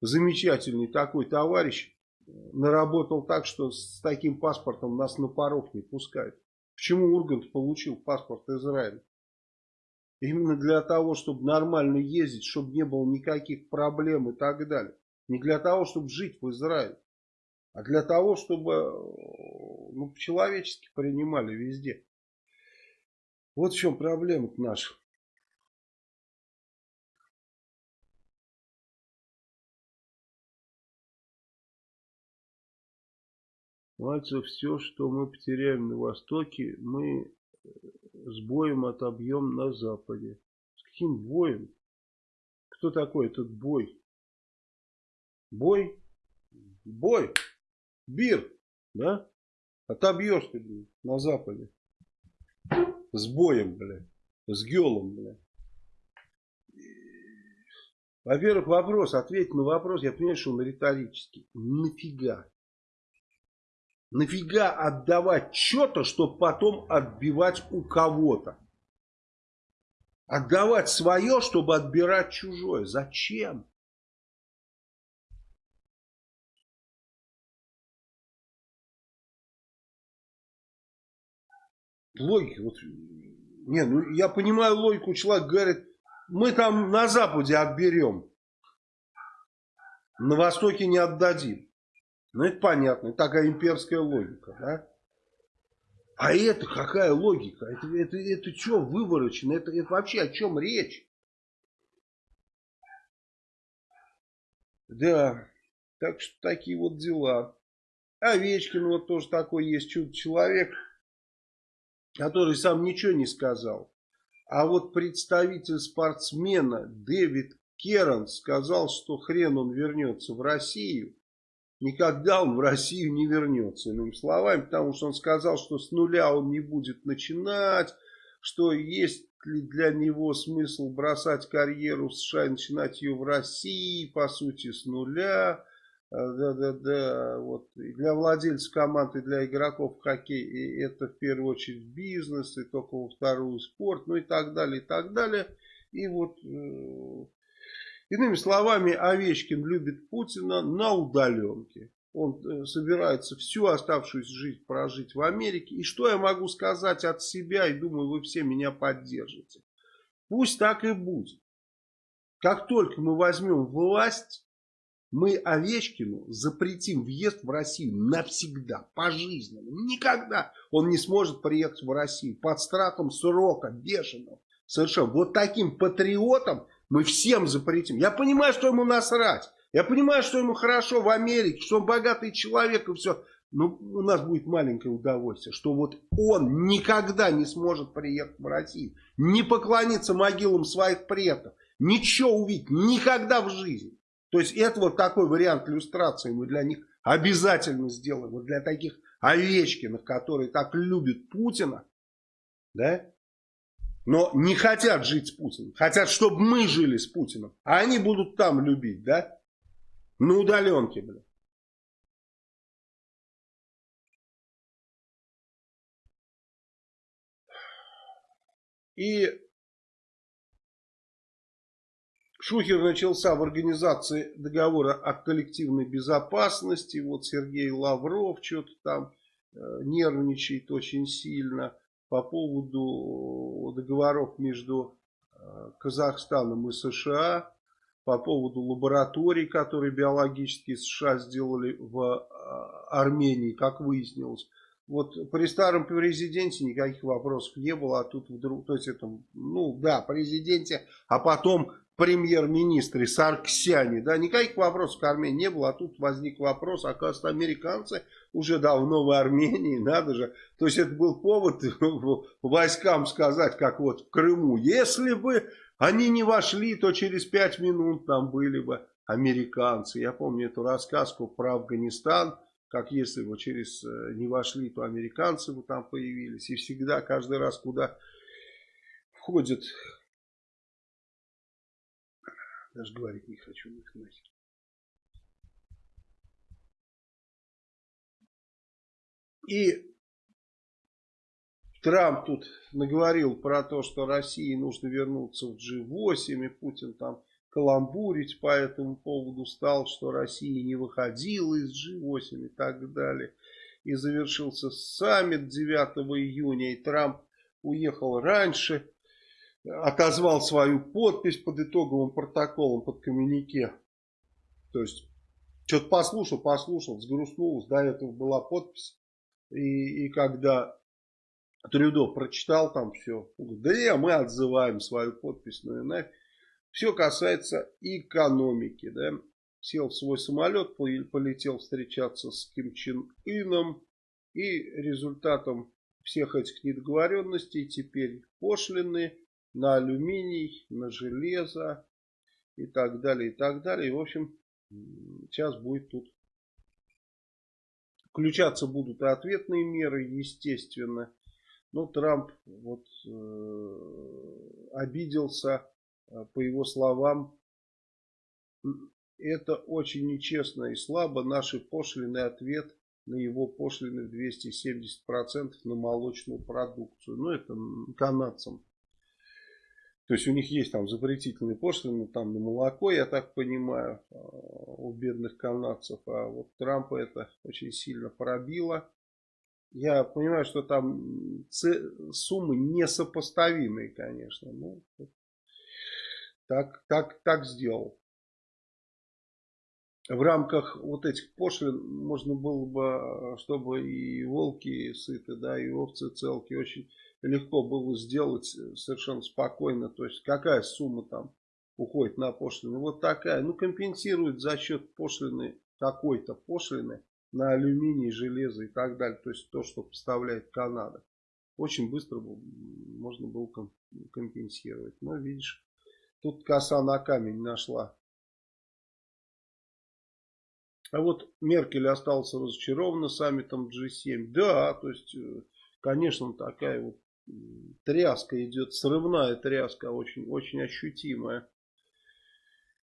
замечательный такой товарищ, наработал так, что с таким паспортом нас на порог не пускают. Почему Ургант получил паспорт Израиля? Именно для того, чтобы нормально ездить, чтобы не было никаких проблем и так далее. Не для того, чтобы жить в Израиле, а для того, чтобы ну, по-человечески принимали везде. Вот в чем проблема наша. Мальцев, все, что мы потеряем на Востоке, мы э, с боем отобьем на Западе. С каким боем? Кто такой этот бой? Бой? Бой? Бир, да? Отобьешь ты, блин, на Западе. С боем, блядь. С гелом, блядь. Во-первых, вопрос, ответь на вопрос, я понимаю, что он риторический. Нафига? Нафига отдавать что-то, чтобы потом отбивать у кого-то? Отдавать свое, чтобы отбирать чужое. Зачем? Логика, вот, не, ну я понимаю логику, человек говорит, мы там на Западе отберем, на Востоке не отдадим. Ну, это понятно. Такая имперская логика, да? А это какая логика? Это, это, это что выворочено? Это, это вообще о чем речь? Да, так что такие вот дела. Овечкин вот тоже такой есть чудо-человек, который сам ничего не сказал. А вот представитель спортсмена Дэвид Керн сказал, что хрен он вернется в Россию никогда он в Россию не вернется, иными словами, потому что он сказал, что с нуля он не будет начинать, что есть ли для него смысл бросать карьеру в США и начинать ее в России, по сути, с нуля. Да-да-да, вот для владельцев команды, для игроков в хоккей это в первую очередь бизнес, и только во вторую спорт, ну и так далее, и так далее. И вот э, Иными словами, Овечкин любит Путина на удаленке. Он э, собирается всю оставшуюся жизнь прожить в Америке. И что я могу сказать от себя, и думаю, вы все меня поддержите. Пусть так и будет. Как только мы возьмем власть, мы Овечкину запретим въезд в Россию навсегда, пожизненно. Никогда он не сможет приехать в Россию под страхом срока бешеного. Совершенно. Вот таким патриотом мы всем запретим. Я понимаю, что ему насрать. Я понимаю, что ему хорошо в Америке, что он богатый человек и все. Но у нас будет маленькое удовольствие, что вот он никогда не сможет приехать в Россию, не поклониться могилам своих предков, ничего увидеть, никогда в жизни. То есть это вот такой вариант иллюстрации мы для них обязательно сделаем. Вот для таких Овечкиных, которые так любят Путина, да, но не хотят жить с Путиным. Хотят, чтобы мы жили с Путиным. А они будут там любить, да? На удаленке, блин. И Шухер начался в организации договора о коллективной безопасности. Вот Сергей Лавров что-то там э, нервничает очень сильно по поводу договоров между э, Казахстаном и США, по поводу лабораторий, которые биологические США сделали в э, Армении, как выяснилось. Вот при старом президенте никаких вопросов не было, а тут вдруг, то есть это, ну да, президенте, а потом премьер-министре Сарксяне, да, никаких вопросов к Армении не было, а тут возник вопрос, оказывается, американцы уже давно в Армении, надо же, то есть это был повод войскам сказать, как вот в Крыму, если бы они не вошли, то через пять минут там были бы американцы, я помню эту рассказку про Афганистан, как если бы через э, не вошли, то американцы бы там появились. И всегда, каждый раз, куда входят, даже говорить не хочу, их нахер. И Трамп тут наговорил про то, что России нужно вернуться в G8, и Путин там каламбурить по этому поводу стал, что Россия не выходила из G8 и так далее. И завершился саммит 9 июня, и Трамп уехал раньше, отозвал свою подпись под итоговым протоколом, под коммюнике. То есть, что-то послушал, послушал, сгрустнулось, до этого была подпись. И, и когда Трюдо прочитал там все, говорит, да не, мы отзываем свою подпись, ну и. Все касается экономики. Да? Сел в свой самолет, полетел встречаться с Ким Чен Ыном. И результатом всех этих недоговоренностей теперь пошлины на алюминий, на железо и так далее, и так далее. И, в общем, сейчас будет тут включаться будут и ответные меры, естественно. Но Трамп вот э, обиделся Э, по его словам, это очень нечестно и слабо. Наши пошлины ответ на его пошлины в 270% на молочную продукцию. Ну, это канадцам. То есть у них есть там запретительные пошлины там на молоко, я так понимаю, э, у бедных канадцев. А вот Трампа это очень сильно пробило. Я понимаю, что там суммы несопоставимые, конечно. Ну, так, так, так сделал. В рамках вот этих пошлин можно было бы, чтобы и волки сыты, да, и овцы целки, очень легко было сделать совершенно спокойно. То есть какая сумма там уходит на пошлины? Вот такая. Ну компенсирует за счет пошлины, какой-то пошлины на алюминий, железо и так далее. То есть то, что поставляет Канада. Очень быстро можно было компенсировать. Но видишь, Тут коса на камень нашла. А вот Меркель остался разочарована саммитом G7. Да, то есть, э, конечно, такая вот тряска идет, срывная тряска, очень, очень ощутимая.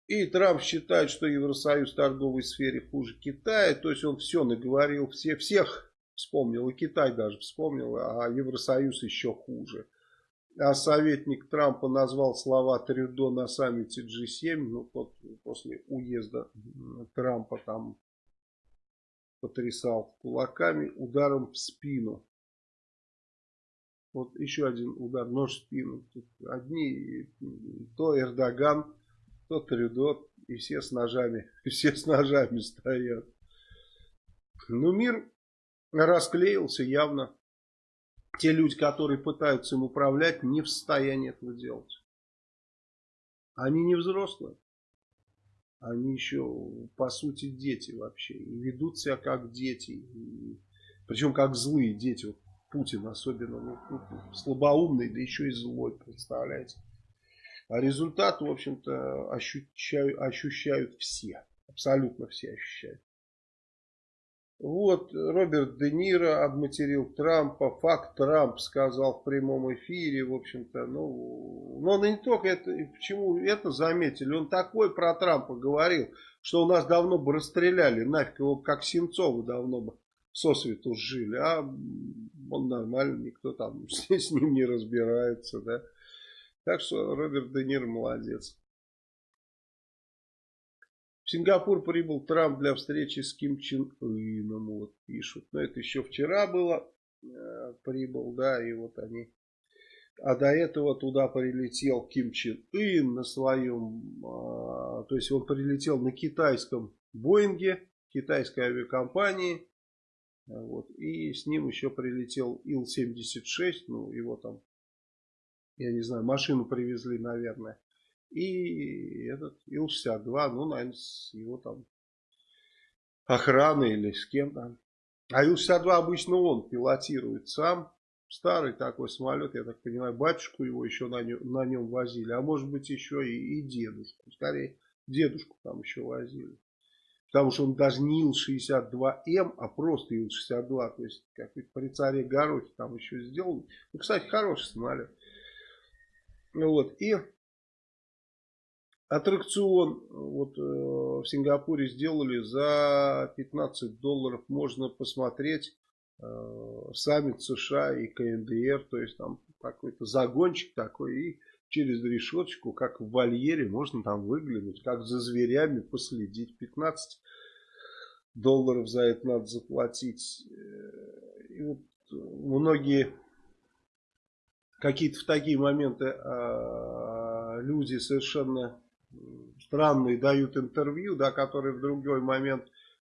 И Трамп считает, что Евросоюз в торговой сфере хуже Китая. То есть он все наговорил, все, всех вспомнил, и Китай даже вспомнил, а Евросоюз еще хуже. А советник Трампа назвал слова Трюдо на саммите G7. Ну, тот после уезда Трампа там потрясал кулаками ударом в спину. Вот еще один удар, нож в спину. Тут одни, то Эрдоган, то Трюдо, и все с ножами, все с ножами стоят. Ну, мир расклеился явно те люди, которые пытаются им управлять, не в состоянии этого делать. Они не взрослые. Они еще, по сути, дети вообще. И ведут себя как дети. И, причем как злые дети. Вот Путин особенно ну, ну, слабоумный, да еще и злой, представляете. А результат, в общем-то, ощущают, ощущают все. Абсолютно все ощущают. Вот, Роберт Де Ниро обматерил Трампа, факт Трамп сказал в прямом эфире, в общем-то, ну, но он не только это, почему это заметили, он такой про Трампа говорил, что у нас давно бы расстреляли, нафиг его как Сенцова давно бы сосвету жили, а он нормально, никто там с, ним не разбирается, да. Так что Роберт Де Ниро молодец. В Сингапур прибыл Трамп для встречи с Ким Чен Ыном, вот пишут. Но это еще вчера было, э, прибыл, да, и вот они. А до этого туда прилетел Ким Чен Ын на своем, э, то есть он прилетел на китайском Боинге, китайской авиакомпании. Вот, и с ним еще прилетел Ил-76, ну его там, я не знаю, машину привезли, наверное. И этот Ил-62, ну, наверное, с его там охраной или с кем там. А Ил-62 обычно он пилотирует сам. Старый такой самолет, я так понимаю, батюшку его еще на нем, на нем возили. А может быть еще и, и дедушку. Скорее, дедушку там еще возили. Потому что он даже не Ил-62М, а просто Ил-62. То есть, как при царе Горохе там еще сделал. Ну, кстати, хороший самолет. Вот. И Аттракцион вот э, в Сингапуре сделали за 15 долларов. Можно посмотреть э, саммит США и КНДР. То есть там какой-то загончик такой. И через решеточку, как в вольере, можно там выглянуть. Как за зверями последить. 15 долларов за это надо заплатить. Э, и вот многие какие-то в такие моменты э, люди совершенно странные дают интервью, да, которые в другой момент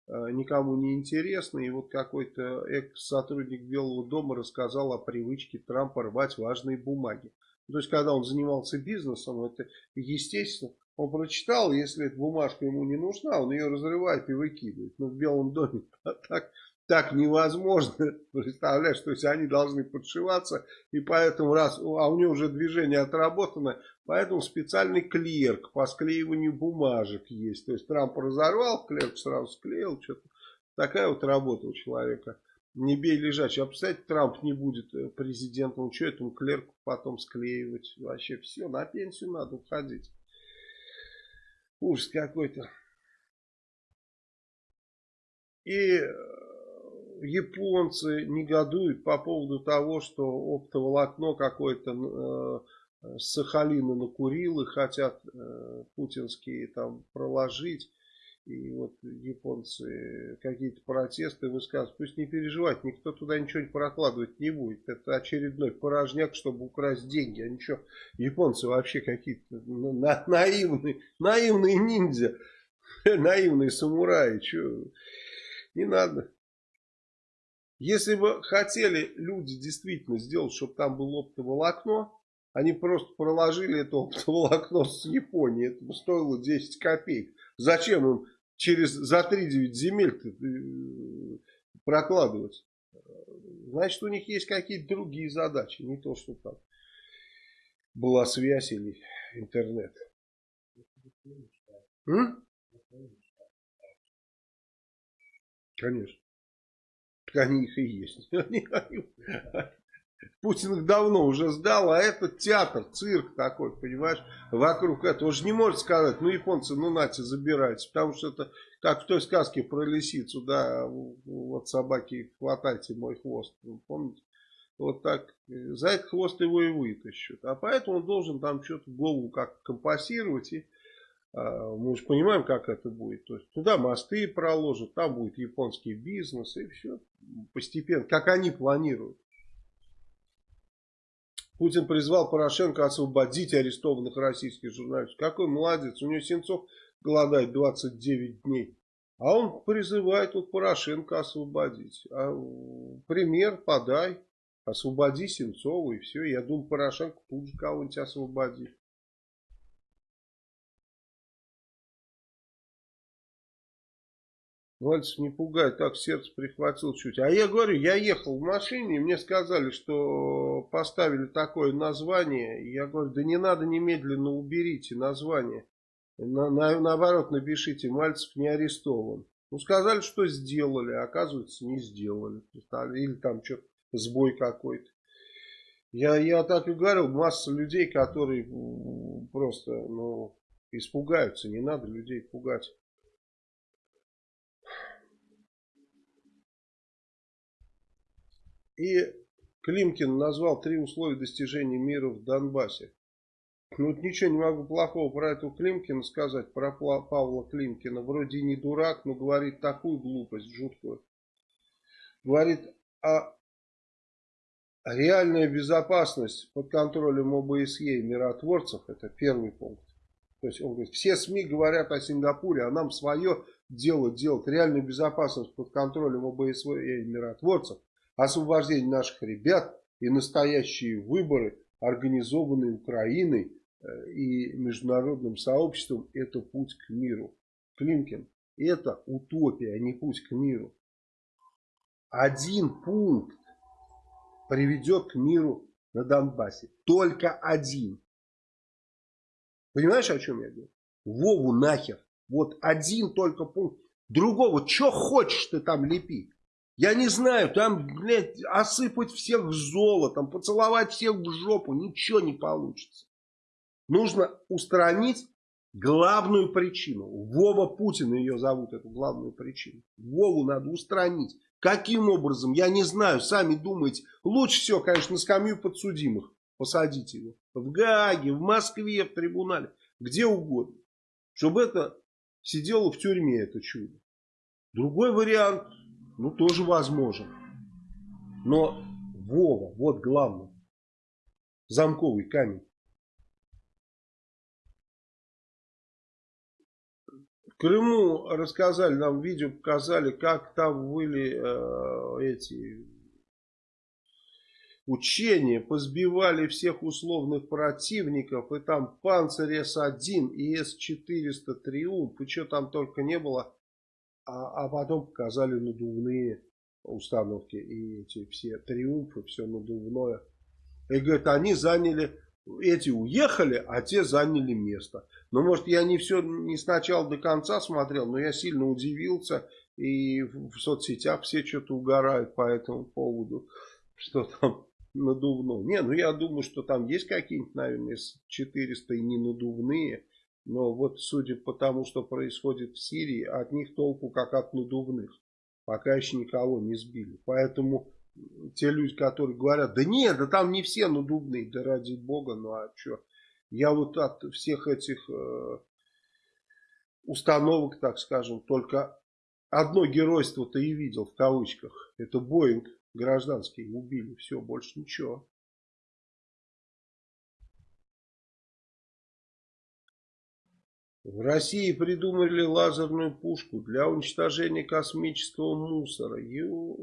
э, никому не интересны. И вот какой-то экс-сотрудник Белого дома рассказал о привычке Трампа рвать важные бумаги. То есть, когда он занимался бизнесом, это естественно, он прочитал, если эта бумажка ему не нужна, он ее разрывает и выкидывает. Но в Белом доме так так невозможно, представляешь, то есть они должны подшиваться, и поэтому раз, а у него уже движение отработано, поэтому специальный клерк по склеиванию бумажек есть, то есть Трамп разорвал, клерк сразу склеил, что-то, такая вот работа у человека, не бей лежачий, а представляете, Трамп не будет э, президентом, что этому клерку потом склеивать, вообще все, на пенсию надо уходить, ужас какой-то. И японцы негодуют по поводу того, что оптоволокно какое-то э, с Сахалина накурил и хотят э, путинские там проложить. И вот японцы какие-то протесты высказывают. Пусть не переживать, никто туда ничего не прокладывать не будет. Это очередной порожняк, чтобы украсть деньги. А ничего, японцы вообще какие-то ну, на, наивные, наивные ниндзя, наивные самураи. Че, не надо. Если бы хотели люди действительно сделать, чтобы там было оптоволокно, они просто проложили это оптоволокно с Японии. Это бы стоило 10 копеек. Зачем им через за 3-9 земель э, прокладывать? Значит, у них есть какие-то другие задачи. Не то, что там была связь или интернет. М? Конечно. Так они их и есть. Путин их давно уже сдал, а это театр, цирк такой, понимаешь, вокруг этого. Он же не может сказать, ну, японцы, ну, нате, забирайте, потому что это, как в той сказке про лисицу, да, вот собаки, хватайте мой хвост, помните? Вот так, за этот хвост его и вытащат. А поэтому он должен там что-то голову как компасировать и а, мы же понимаем, как это будет. То есть туда мосты проложат, там будет японский бизнес и все. Постепенно, как они планируют. Путин призвал Порошенко освободить арестованных российских журналистов. Какой молодец. У него Сенцов голодает 29 дней. А он призывает вот Порошенко освободить. А, пример подай. Освободи Сенцова и все. Я думаю, Порошенко тут же кого-нибудь освободит. Мальцев не пугай, так сердце прихватил чуть. А я говорю, я ехал в машине, и мне сказали, что поставили такое название. Я говорю, да не надо немедленно уберите название. На, на, наоборот, напишите, Мальцев не арестован. Ну, сказали, что сделали, а оказывается, не сделали. Или там что-то сбой какой-то. Я, я так и говорил, масса людей, которые просто ну, испугаются. Не надо людей пугать. И Климкин назвал три условия достижения мира в Донбассе. Ну, вот ничего не могу плохого про этого Климкина сказать, про Павла Климкина. Вроде не дурак, но говорит такую глупость жуткую. Говорит, а реальная безопасность под контролем ОБСЕ и миротворцев, это первый пункт. То есть он говорит, все СМИ говорят о Сингапуре, а нам свое дело делать. Реальную безопасность под контролем ОБСЕ и миротворцев, освобождение наших ребят и настоящие выборы, организованные Украиной, Э, и международным сообществом это путь к миру. Климкин, это утопия, а не путь к миру. Один пункт приведет к миру на Донбассе. Только один. Понимаешь, о чем я говорю? Вову нахер. Вот один только пункт. Другого, что хочешь ты там лепи. Я не знаю, там, блядь, осыпать всех золотом, поцеловать всех в жопу, ничего не получится. Нужно устранить главную причину. Вова Путин ее зовут, эту главную причину. Вову надо устранить. Каким образом, я не знаю, сами думаете. Лучше всего, конечно, на скамью подсудимых посадить его. В Гааге, в Москве, в трибунале, где угодно. Чтобы это сидело в тюрьме, это чудо. Другой вариант, ну, тоже возможен. Но Вова, вот главное. Замковый камень. Крыму рассказали, нам видео показали, как там были э, эти учения, позбивали всех условных противников, и там Панцирь С-1 и С-400 Триумф, и что там только не было, а, а потом показали надувные установки, и эти все Триумфы, все надувное. И говорят, они заняли эти уехали, а те заняли место. Но может я не все не сначала до конца смотрел, но я сильно удивился. И в соцсетях все что-то угорают по этому поводу, что там надувно. Не, ну я думаю, что там есть какие-нибудь, наверное, 400 и не надувные. Но вот судя по тому, что происходит в Сирии, от них толку как от надувных. Пока еще никого не сбили. Поэтому те люди, которые говорят, да нет, да там не все надувные, да ради бога, ну а что. Я вот от всех этих э, установок, так скажем, только одно геройство-то и видел в кавычках. Это Боинг гражданский убили, все, больше ничего. В России придумали лазерную пушку для уничтожения космического мусора. Ё...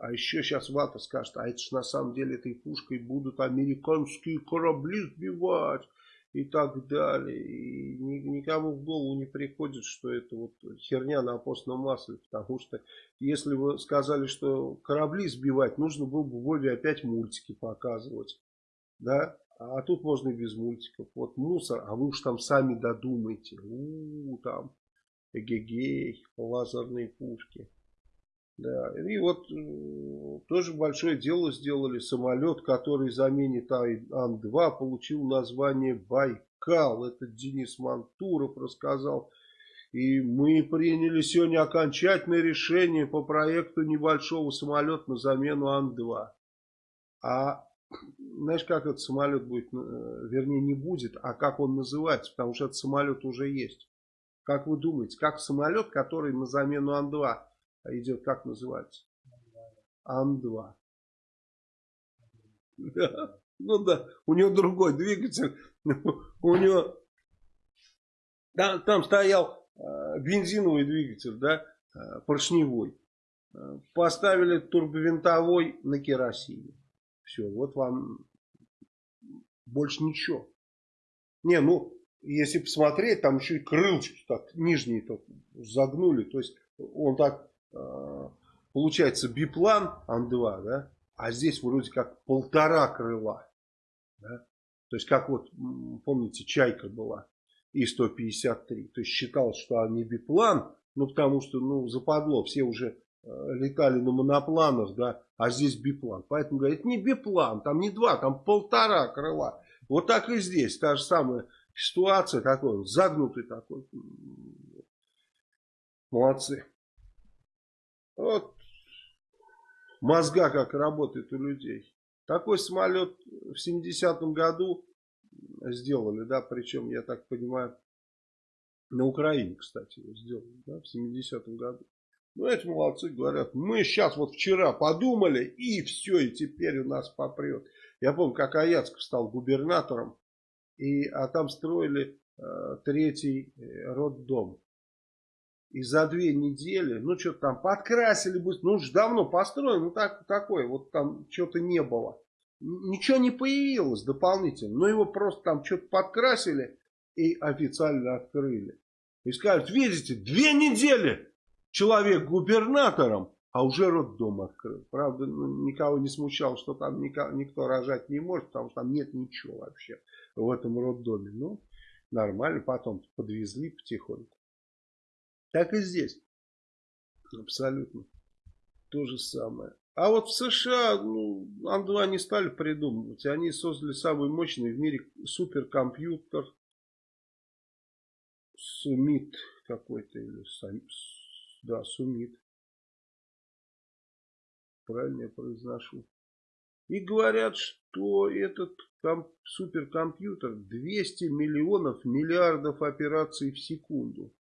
А еще сейчас Вата скажет, а это ж на самом деле этой пушкой будут американские корабли сбивать и так далее. И никому в голову не приходит, что это вот херня на постном масле. Потому что если вы сказали, что корабли сбивать, нужно было бы Вове опять мультики показывать. Да? А тут можно и без мультиков. Вот мусор, а вы уж там сами додумайте. У, -у, -у там эгегей, лазерные пушки. Да, и вот э, тоже большое дело сделали. Самолет, который заменит Ан-2, получил название Байкал. Это Денис Мантуров рассказал. И мы приняли сегодня окончательное решение по проекту небольшого самолета на замену Ан-2. А знаешь, как этот самолет будет, э, вернее не будет, а как он называется, потому что этот самолет уже есть. Как вы думаете, как самолет, который на замену Ан-2 идет, как называется? Ан-2. Ну да, у него другой двигатель, у него там, там стоял э, бензиновый двигатель, да, э, поршневой. Поставили турбовинтовой на керосине. Все, вот вам больше ничего. Не, ну, если посмотреть, там еще и крылышки так нижние так загнули. То есть он так, э, получается, биплан Ан-2, да? А здесь вроде как полтора крыла. Да? То есть как вот, помните, Чайка была И-153. То есть считалось, что они биплан, Ну, потому что, ну, западло, все уже летали на монопланах, да, а здесь биплан. Поэтому говорят, не биплан, там не два, там полтора крыла. Вот так и здесь, та же самая ситуация, такой, загнутый такой. Молодцы. Вот мозга как работает у людей. Такой самолет в 70-м году сделали, да, причем, я так понимаю, на Украине, кстати, сделали, да, в 70-м году. Ну, эти молодцы говорят, мы сейчас вот вчера подумали, и все, и теперь у нас попрет. Я помню, как Аяцков стал губернатором, и, а там строили э, третий э, роддом. И за две недели, ну что-то там подкрасили, ну уж давно построено, ну так, такое, вот там что-то не было. Ничего не появилось дополнительно, но его просто там что-то подкрасили и официально открыли. И скажут, видите, две недели человек губернатором, а уже роддом открыл. Правда, ну, никого не смущал, что там никого, никто рожать не может, потому что там нет ничего вообще в этом роддоме. Ну, нормально, потом подвезли потихоньку. Так и здесь. Абсолютно. То же самое. А вот в США ну, Ан-2 не стали придумывать. Они создали самый мощный в мире суперкомпьютер. Сумит какой-то. или Да, Сумит. Правильно я произношу. И говорят, что этот суперкомпьютер 200 миллионов миллиардов операций в секунду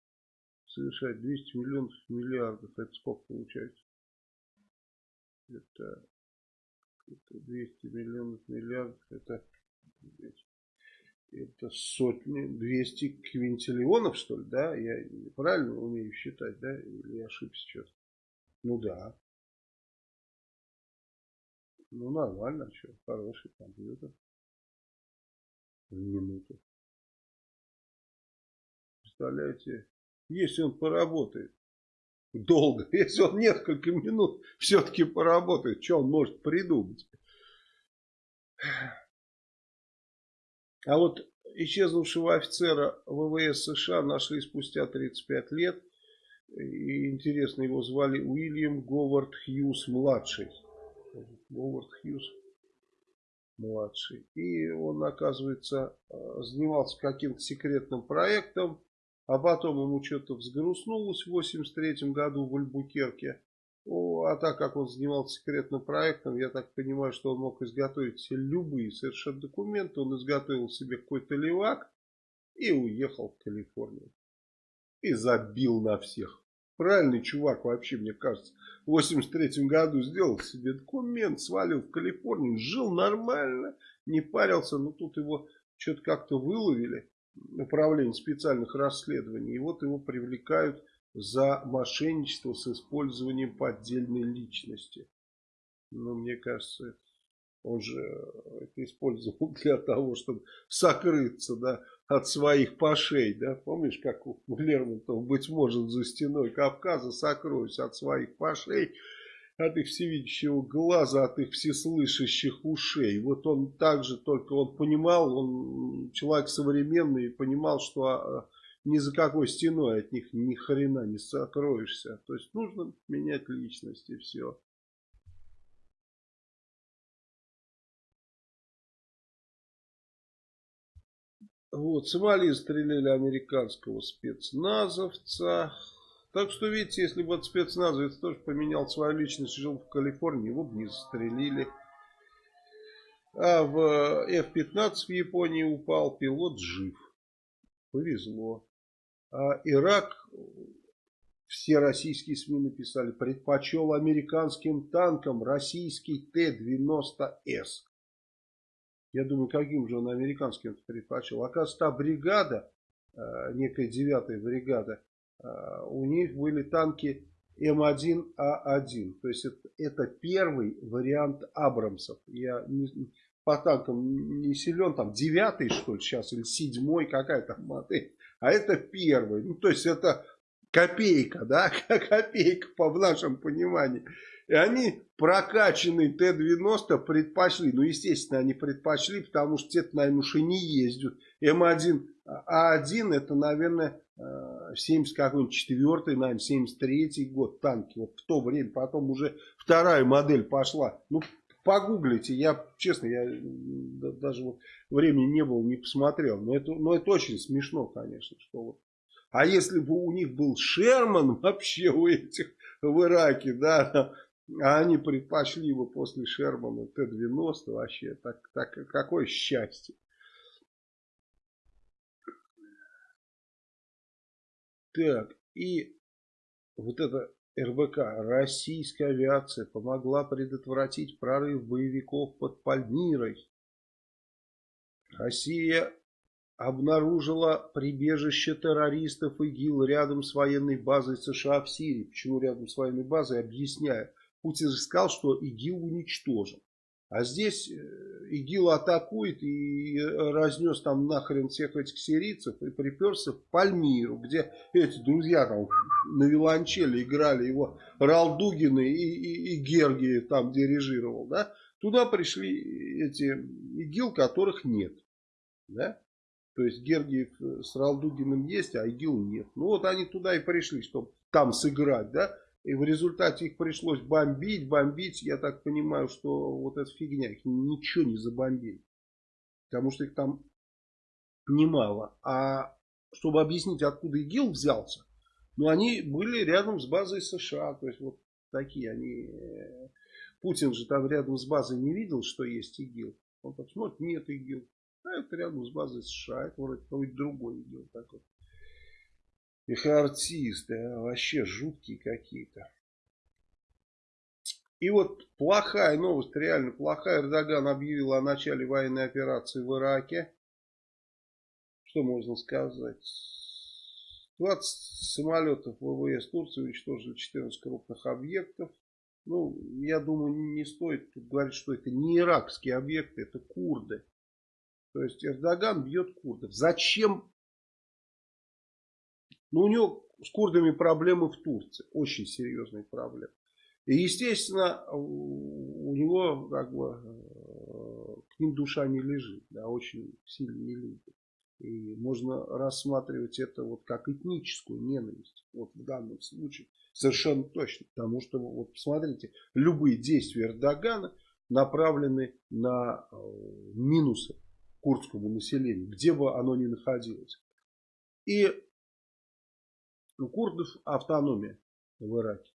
совершать 200 миллионов миллиардов. Это сколько получается? Это, это 200 миллионов миллиардов. Это, это сотни, 200 квинтиллионов, что ли, да? Я правильно умею считать, да? Или я ошибся что-то? Ну да. Ну нормально, а что, хороший компьютер. В минуту. Представляете, если он поработает долго, если он несколько минут все-таки поработает, что он может придумать? А вот исчезнувшего офицера ВВС США нашли спустя 35 лет. И интересно, его звали Уильям Говард Хьюз младший. Говард Хьюз младший. И он, оказывается, занимался каким-то секретным проектом а потом ему что-то взгрустнулось в 83 году в Альбукерке. О, а так как он занимался секретным проектом, я так понимаю, что он мог изготовить себе любые совершенно документы. Он изготовил себе какой-то левак и уехал в Калифорнию. И забил на всех. Правильный чувак вообще, мне кажется. В 83 году сделал себе документ, свалил в Калифорнию, жил нормально, не парился. Но тут его что-то как-то выловили управление специальных расследований. И вот его привлекают за мошенничество с использованием поддельной личности. Ну, мне кажется, он же это использовал для того, чтобы сокрыться да, от своих пошей. Да? Помнишь, как у Лермонтова, быть может, за стеной Кавказа сокроюсь от своих пошей от их всевидящего глаза, от их всеслышащих ушей. Вот он также, только он понимал, он человек современный, понимал, что а, ни за какой стеной от них ни хрена не сокроешься. То есть нужно менять личность и все. Вот, Сомали стреляли американского спецназовца. Так что, видите, если бы спецназовец тоже поменял свою личность, жил в Калифорнии, его бы не застрелили. А в F-15 в Японии упал, пилот жив. Повезло. А Ирак, все российские СМИ написали, предпочел американским танкам российский Т-90С. Я думаю, каким же он американским предпочел. Оказывается, та бригада, э, некая девятая бригада, Э, у них были танки М1А1. То есть это, это первый вариант Абрамсов. Я не, по танкам не силен, там девятый что ли сейчас, или седьмой, какая то модель. А это первый. Ну то есть это копейка, да, копейка по в нашем понимании. И они прокачанный Т-90 предпочли. Ну, естественно, они предпочли, потому что те-то, наверное, уж и не ездят. М1, А1 это, наверное, 70 э, какой-нибудь четвертый, наверное, 73 год танки. Вот в то время, потом уже вторая модель пошла. Ну, погуглите, я, честно, я даже вот времени не было, не посмотрел. Но это, но это очень смешно, конечно, что вот. А если бы у них был Шерман вообще у этих в Ираке, да, а они предпочли бы после Шермана Т-90 вообще. Так, так, какое счастье. Так, и вот это РБК, российская авиация помогла предотвратить прорыв боевиков под Пальмирой. Россия обнаружила прибежище террористов ИГИЛ рядом с военной базой США в Сирии. Почему рядом с военной базой, объясняю. Путин же сказал, что ИГИЛ уничтожен. А здесь э, ИГИЛ атакует и разнес там нахрен всех этих сирийцев и приперся в Пальмиру, где эти друзья там на виолончели играли его Ралдугины и, и, и Гергиев там дирижировал, да. Туда пришли эти ИГИЛ, которых нет, да. То есть Гергиев с Ралдугиным есть, а ИГИЛ нет. Ну вот они туда и пришли, чтобы там сыграть, да. И в результате их пришлось бомбить, бомбить. Я так понимаю, что вот эта фигня, их ничего не забомбили. Потому что их там немало. А чтобы объяснить, откуда ИГИЛ взялся, ну, они были рядом с базой США. То есть, вот такие они... Э, Путин же там рядом с базой не видел, что есть ИГИЛ. Он так смотрит, нет ИГИЛ. А это рядом с базой США. Это вроде какой-то другой ИГИЛ такой. Их артисты, а, вообще жуткие какие-то. И вот плохая новость, реально плохая. Эрдоган объявил о начале военной операции в Ираке. Что можно сказать? 20 самолетов ВВС Турции уничтожили 14 крупных объектов. Ну, я думаю, не стоит тут говорить, что это не иракские объекты, это курды. То есть Эрдоган бьет курдов. Зачем но у него с курдами проблемы в Турции. Очень серьезные проблемы. И, естественно, у него как бы э, к ним душа не лежит. Да, очень сильно не любит. И можно рассматривать это вот как этническую ненависть. Вот в данном случае совершенно точно. Потому что, вот посмотрите, любые действия Эрдогана направлены на э, минусы курдскому населению, где бы оно ни находилось. И у курдов автономия в Ираке.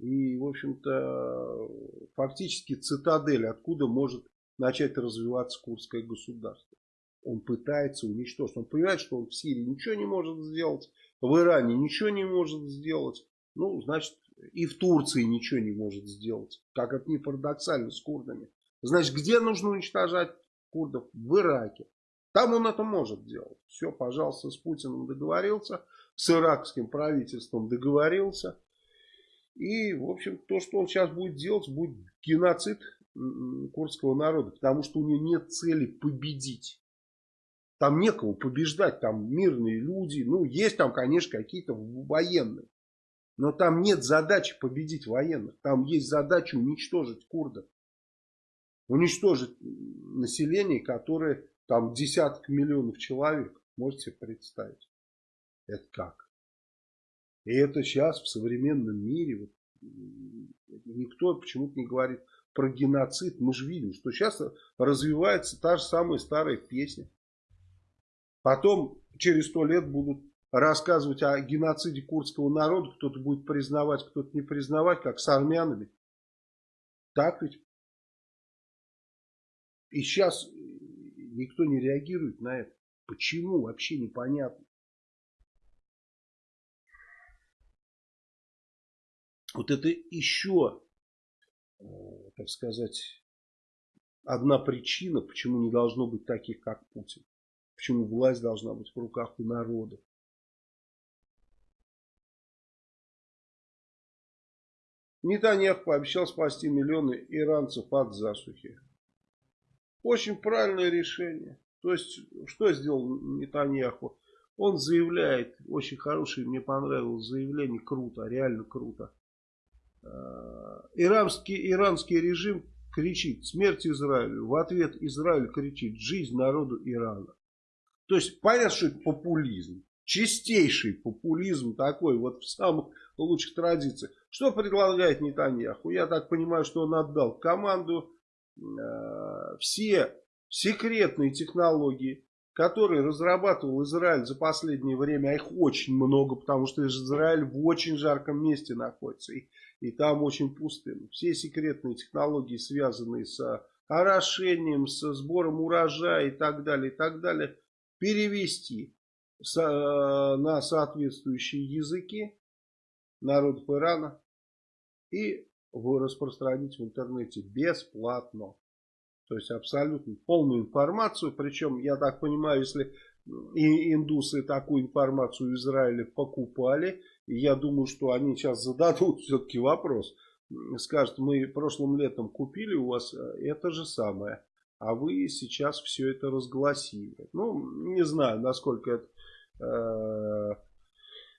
И, в общем-то, фактически цитадель, откуда может начать развиваться курдское государство. Он пытается уничтожить. Он понимает, что он в Сирии ничего не может сделать, в Иране ничего не может сделать. Ну, значит, и в Турции ничего не может сделать. Как это не парадоксально с курдами. Значит, где нужно уничтожать курдов? В Ираке. Там он это может делать. Все, пожалуйста, с Путиным договорился с иракским правительством договорился. И, в общем, то, что он сейчас будет делать, будет геноцид курдского народа. Потому что у него нет цели победить. Там некого побеждать, там мирные люди. Ну, есть там, конечно, какие-то военные. Но там нет задачи победить военных. Там есть задача уничтожить курдов. Уничтожить население, которое там десяток миллионов человек. Можете представить. Это как? И это сейчас в современном мире вот, никто почему-то не говорит про геноцид. Мы же видим, что сейчас развивается та же самая старая песня. Потом через сто лет будут рассказывать о геноциде курдского народа. Кто-то будет признавать, кто-то не признавать, как с армянами. Так ведь? И сейчас никто не реагирует на это. Почему? Вообще непонятно. Вот это еще, э, так сказать, одна причина, почему не должно быть таких, как Путин. Почему власть должна быть в руках у народа. Нетаньяху пообещал спасти миллионы иранцев от засухи. Очень правильное решение. То есть, что сделал Нетаньяху? Он заявляет, очень хорошее, мне понравилось заявление, круто, реально круто иранский, иранский режим кричит «Смерть Израилю!» В ответ Израиль кричит «Жизнь народу Ирана!» То есть понятно, что это популизм. Чистейший популизм такой, вот в самых лучших традициях. Что предлагает Нетаньяху? Я так понимаю, что он отдал команду э, все секретные технологии, которые разрабатывал Израиль за последнее время, а их очень много, потому что Израиль в очень жарком месте находится, и, и там очень пустынно. Все секретные технологии, связанные с орошением, со сбором урожая и так далее, и так далее, перевести на соответствующие языки народов Ирана и распространить в интернете бесплатно. То есть абсолютно полную информацию. Причем, я так понимаю, если и индусы такую информацию в Израиле покупали, и я думаю, что они сейчас зададут все-таки вопрос. Скажут, мы прошлым летом купили у вас э, это же самое, а вы сейчас все это разгласили. Ну, не знаю, насколько это, э,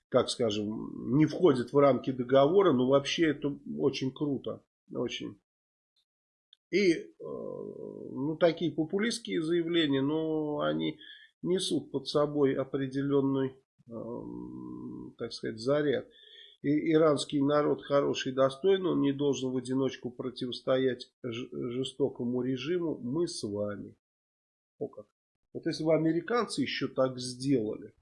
как скажем, не входит в рамки договора, но вообще это очень круто. Очень. И э, ну, такие популистские заявления, но они несут под собой определенный, так сказать, заряд. И иранский народ хороший и достойный, он не должен в одиночку противостоять жестокому режиму. Мы с вами. О как. Вот если бы американцы еще так сделали,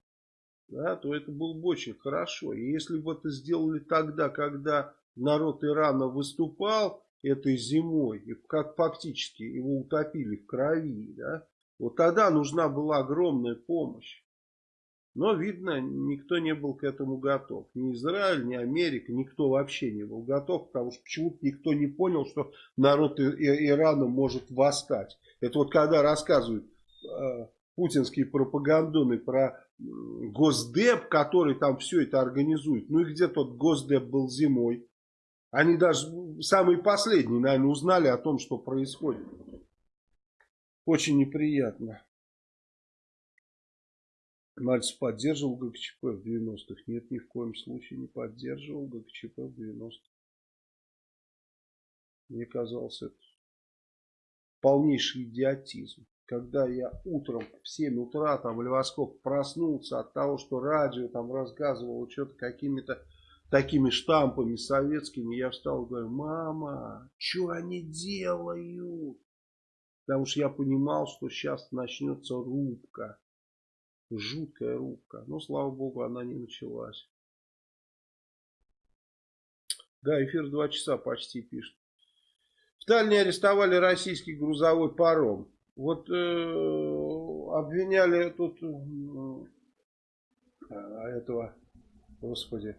да, то это было бы очень хорошо. И если бы это сделали тогда, когда народ Ирана выступал, этой зимой, и как фактически его утопили в крови, да, вот тогда нужна была огромная помощь. Но, видно, никто не был к этому готов. Ни Израиль, ни Америка, никто вообще не был готов, потому что почему-то никто не понял, что народ Ирана может восстать. Это вот когда рассказывают э, путинские пропагандоны про Госдеп, который там все это организует. Ну и где тот Госдеп был зимой? Они даже самые последние, наверное, узнали о том, что происходит. Очень неприятно. Мальцев поддерживал ГКЧП в 90-х? Нет, ни в коем случае не поддерживал ГКЧП в 90-х. Мне казалось, это полнейший идиотизм. Когда я утром в 7 утра там Левоскоп проснулся от того, что радио там рассказывало что-то какими-то такими штампами советскими, я встал и говорю, мама, что они делают? Потому что я понимал, что сейчас начнется рубка. Жуткая рубка. Но, слава богу, она не началась. Да, эфир два часа почти пишет. В Таллине арестовали российский грузовой паром. Вот э, обвиняли тут э, этого, господи,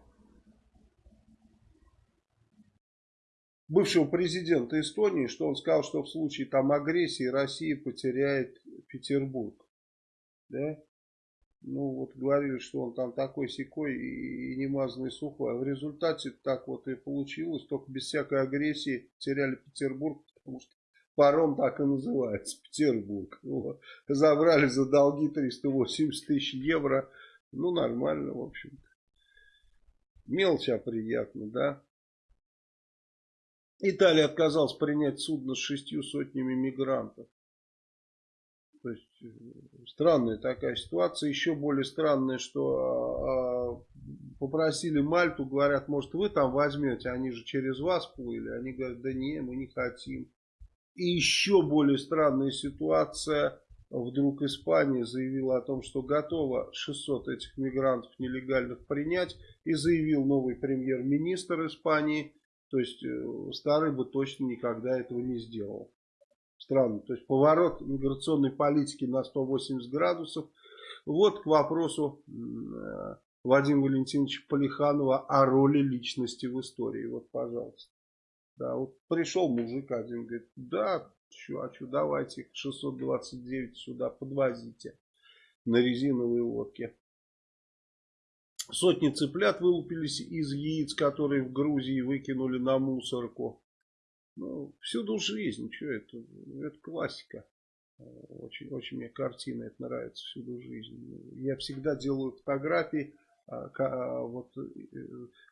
бывшего президента Эстонии, что он сказал, что в случае там агрессии Россия потеряет Петербург. Да? Ну вот говорили, что он там такой секой и немазанный сухой. А в результате так вот и получилось. Только без всякой агрессии теряли Петербург, потому что паром так и называется. Петербург. Вот. Забрали за долги 380 тысяч евро. Ну нормально в общем-то. Мелочь, а приятно, да? Италия отказалась принять судно с шестью сотнями мигрантов. Странная такая ситуация. Еще более странная, что э, попросили Мальту, говорят, может вы там возьмете, они же через вас плыли. Они говорят, да не, мы не хотим. И еще более странная ситуация. Вдруг Испания заявила о том, что готова 600 этих мигрантов нелегальных принять. И заявил новый премьер-министр Испании то есть э, старый бы точно никогда этого не сделал. Странно. То есть поворот миграционной политики на 180 градусов. Вот к вопросу э, Владимира Валентиновича Полиханова о роли личности в истории. Вот, пожалуйста. Да, вот пришел мужик один, говорит, да, что, давайте их 629 сюда подвозите на резиновые лодки. Сотни цыплят вылупились из яиц, которые в Грузии выкинули на мусорку. Ну, всюду жизнь, что это? Это классика. Очень, очень мне картина это нравится, всюду жизнь. Я всегда делаю фотографии а, а, вот э,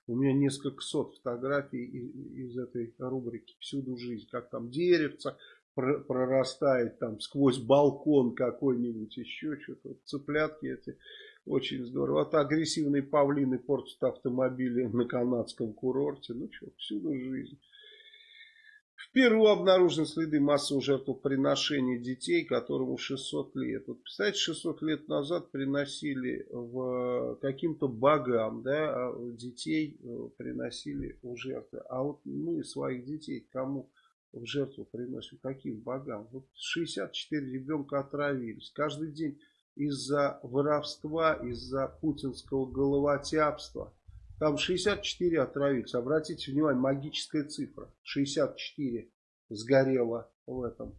у меня несколько сот фотографий из, этой рубрики «Всюду жизнь», как там деревца прорастает там сквозь балкон какой-нибудь, еще что-то, цыплятки эти, очень здорово. Вот агрессивные павлины портят автомобили на канадском курорте, ну что, всюду жизнь. В Перу обнаружены следы массового жертвоприношения детей, которому 600 лет. Вот, представляете, 600 лет назад приносили в каким-то богам, да, а детей э, приносили в жертвы. А вот мы своих детей кому в жертву приносим? Каким богам? Вот 64 ребенка отравились. Каждый день из-за воровства, из-за путинского головотяпства там 64 отравились. Обратите внимание, магическая цифра. 64 сгорело в этом.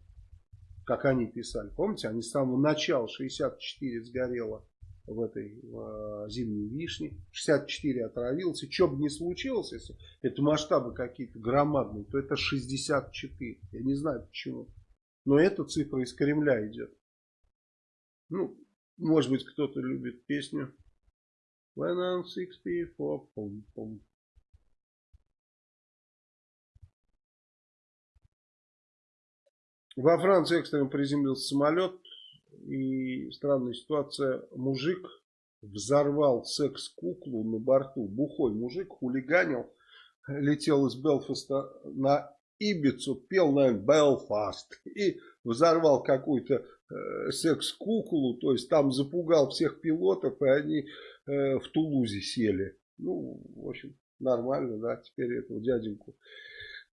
Как они писали. Помните, они с самого начала 64 сгорело в этой в, зимней вишне. 64 отравилось. И что бы ни случилось, если это масштабы какие-то громадные, то это 64. Я не знаю почему. Но эта цифра из Кремля идет. Ну, может быть, кто-то любит песню When I'm 64, пум -пум. Во Франции экстренно приземлился самолет. И странная ситуация. Мужик взорвал секс-куклу на борту. Бухой мужик хулиганил. Летел из Белфаста на Ибицу, пел, наверное, Белфаст. И взорвал какую-то секс-куклу. То есть там запугал всех пилотов. И они Э, в Тулузе сели. Ну, в общем, нормально, да, теперь этого дяденьку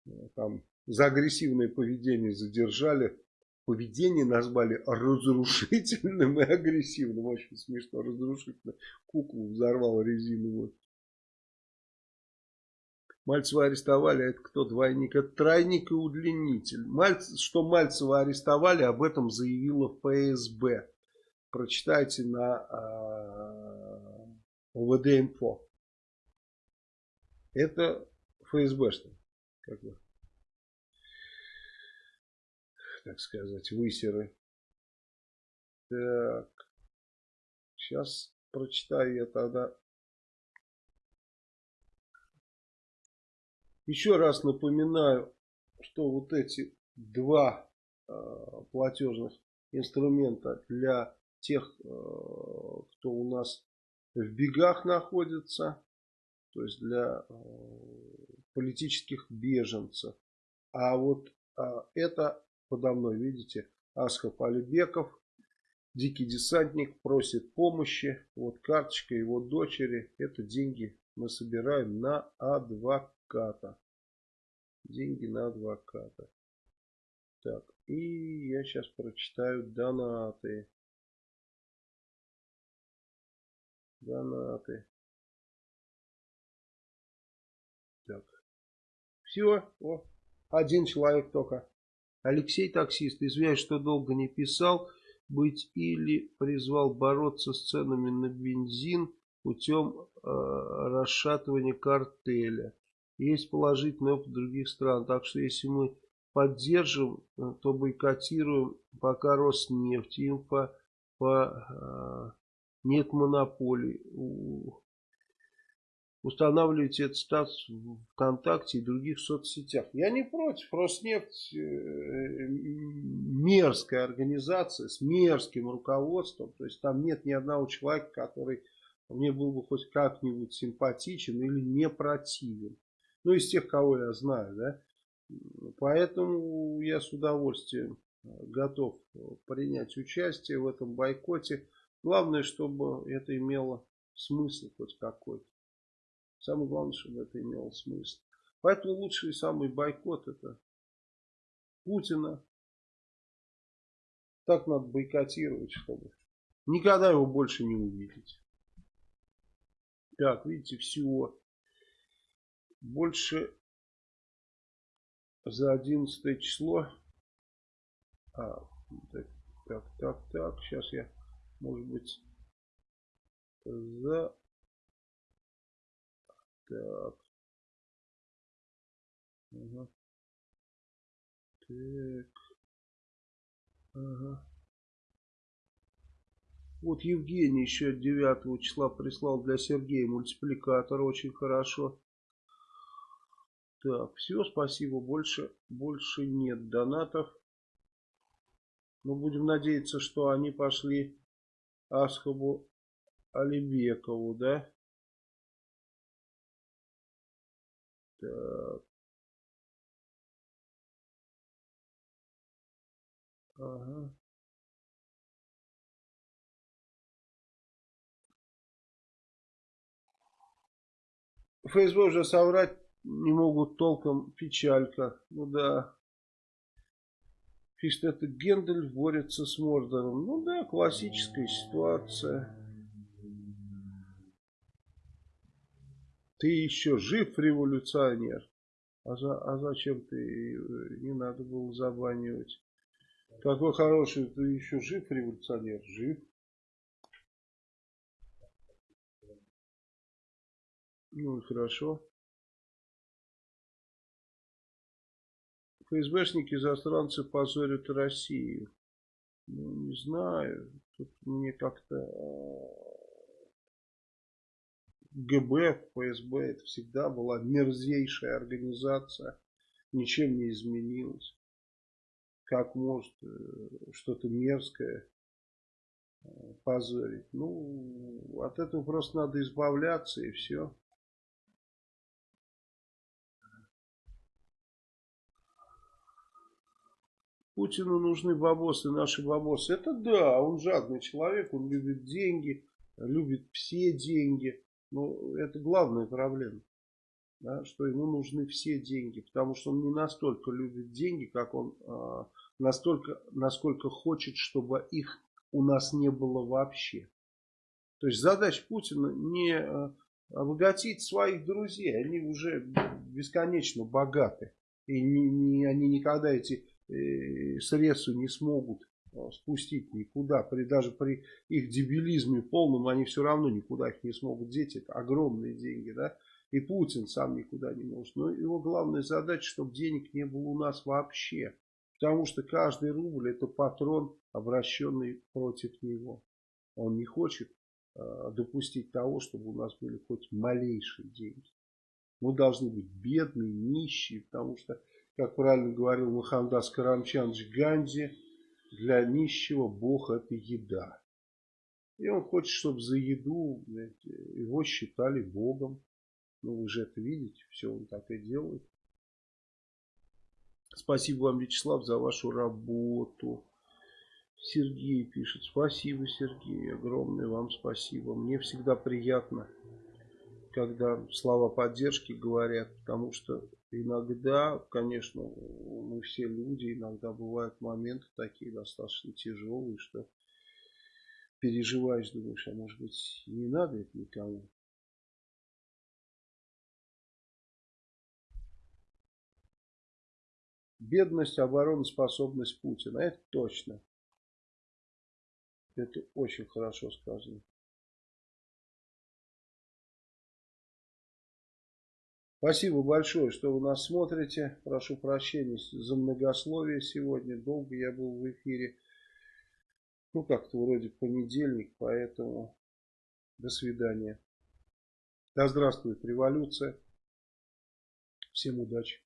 э, там за агрессивное поведение задержали. Поведение назвали разрушительным и агрессивным. Очень смешно, разрушительно. Куклу взорвал резиновую. Мальцева арестовали, это кто двойник? Это тройник и удлинитель. Мальц, что Мальцева арестовали, об этом заявила ФСБ. Прочитайте на а, УВД-инфо. Это ФСБшный, как бы, так сказать, высеры. Так, сейчас прочитаю я тогда. Еще раз напоминаю, что вот эти два э, платежных инструмента для тех, э, кто у нас в бегах находится, то есть для э, политических беженцев. А вот это подо мной, видите, Асхаб Алибеков, дикий десантник, просит помощи. Вот карточка его дочери. Это деньги мы собираем на адвоката. Деньги на адвоката. Так, и я сейчас прочитаю донаты. Донаты. Так. Все. О, один человек только. Алексей таксист. Извиняюсь, что долго не писал. Быть или призвал бороться с ценами на бензин путем э, расшатывания картеля. Есть положительный опыт других стран. Так что если мы поддержим, э, то бойкотируем пока Роснефть, инфо по... Э, нет монополий. Устанавливайте этот статус в ВКонтакте и других соцсетях. Я не против. Роснефть э, мерзкая организация с мерзким руководством. То есть там нет ни одного человека, который мне был бы хоть как-нибудь симпатичен или не противен. Ну, из тех, кого я знаю, да. Поэтому я с удовольствием готов принять участие в этом бойкоте. Главное, чтобы это имело смысл хоть какой-то. Самое главное, чтобы это имело смысл. Поэтому лучший самый бойкот это Путина. Так надо бойкотировать, чтобы никогда его больше не увидеть. Так, видите, всего больше за 11 число. А, так, так, так, так, сейчас я может быть за так ага. так ага Вот Евгений еще 9 числа прислал для Сергея мультипликатор. Очень хорошо. Так, все, спасибо. Больше, больше нет донатов. Мы будем надеяться, что они пошли Асхабу Алибекову, да? Так. Ага. ФСБ уже соврать не могут толком печалька. Ну да. Пишет, это Гендель борется с Мордором. Ну да, классическая ситуация. Ты еще жив, революционер. А, за, а зачем ты не надо было забанивать? Какой хороший, ты еще жив, революционер? Жив. Ну, хорошо. ФСБшники застранцы позорят Россию. Ну, не знаю. Тут мне как-то... А, ГБ, ФСБ, это всегда была мерзейшая организация. Ничем не изменилось. Как может э, что-то мерзкое э, позорить? Ну, от этого просто надо избавляться и все. Путину нужны бабосы, наши бабосы. Это да, он жадный человек, он любит деньги, любит все деньги. Но это главная проблема. Да, что ему нужны все деньги, потому что он не настолько любит деньги, как он э, настолько, насколько хочет, чтобы их у нас не было вообще. То есть задача Путина не э, обогатить своих друзей, они уже бесконечно богаты. И не, не, они никогда эти средства не смогут э, спустить никуда. При, даже при их дебилизме полном они все равно никуда их не смогут деть. Это огромные деньги. Да? И Путин сам никуда не может. Но его главная задача, чтобы денег не было у нас вообще. Потому что каждый рубль это патрон, обращенный против него. Он не хочет э, допустить того, чтобы у нас были хоть малейшие деньги. Мы должны быть бедные, нищие, потому что как правильно говорил Махамдас Карамчанович Ганди, для нищего Бог это еда. И он хочет, чтобы за еду его считали Богом. Ну вы же это видите, все он так и делает. Спасибо вам, Вячеслав, за вашу работу. Сергей пишет. Спасибо, Сергей. Огромное вам спасибо. Мне всегда приятно, когда слова поддержки говорят, потому что Иногда, конечно, мы все люди, иногда бывают моменты такие достаточно тяжелые, что переживаешь, думаешь, а может быть не надо это никому. Бедность, обороноспособность Путина. Это точно. Это очень хорошо сказано. Спасибо большое, что вы нас смотрите. Прошу прощения за многословие сегодня. Долго я был в эфире. Ну, как-то вроде понедельник, поэтому до свидания. Да здравствует революция. Всем удачи.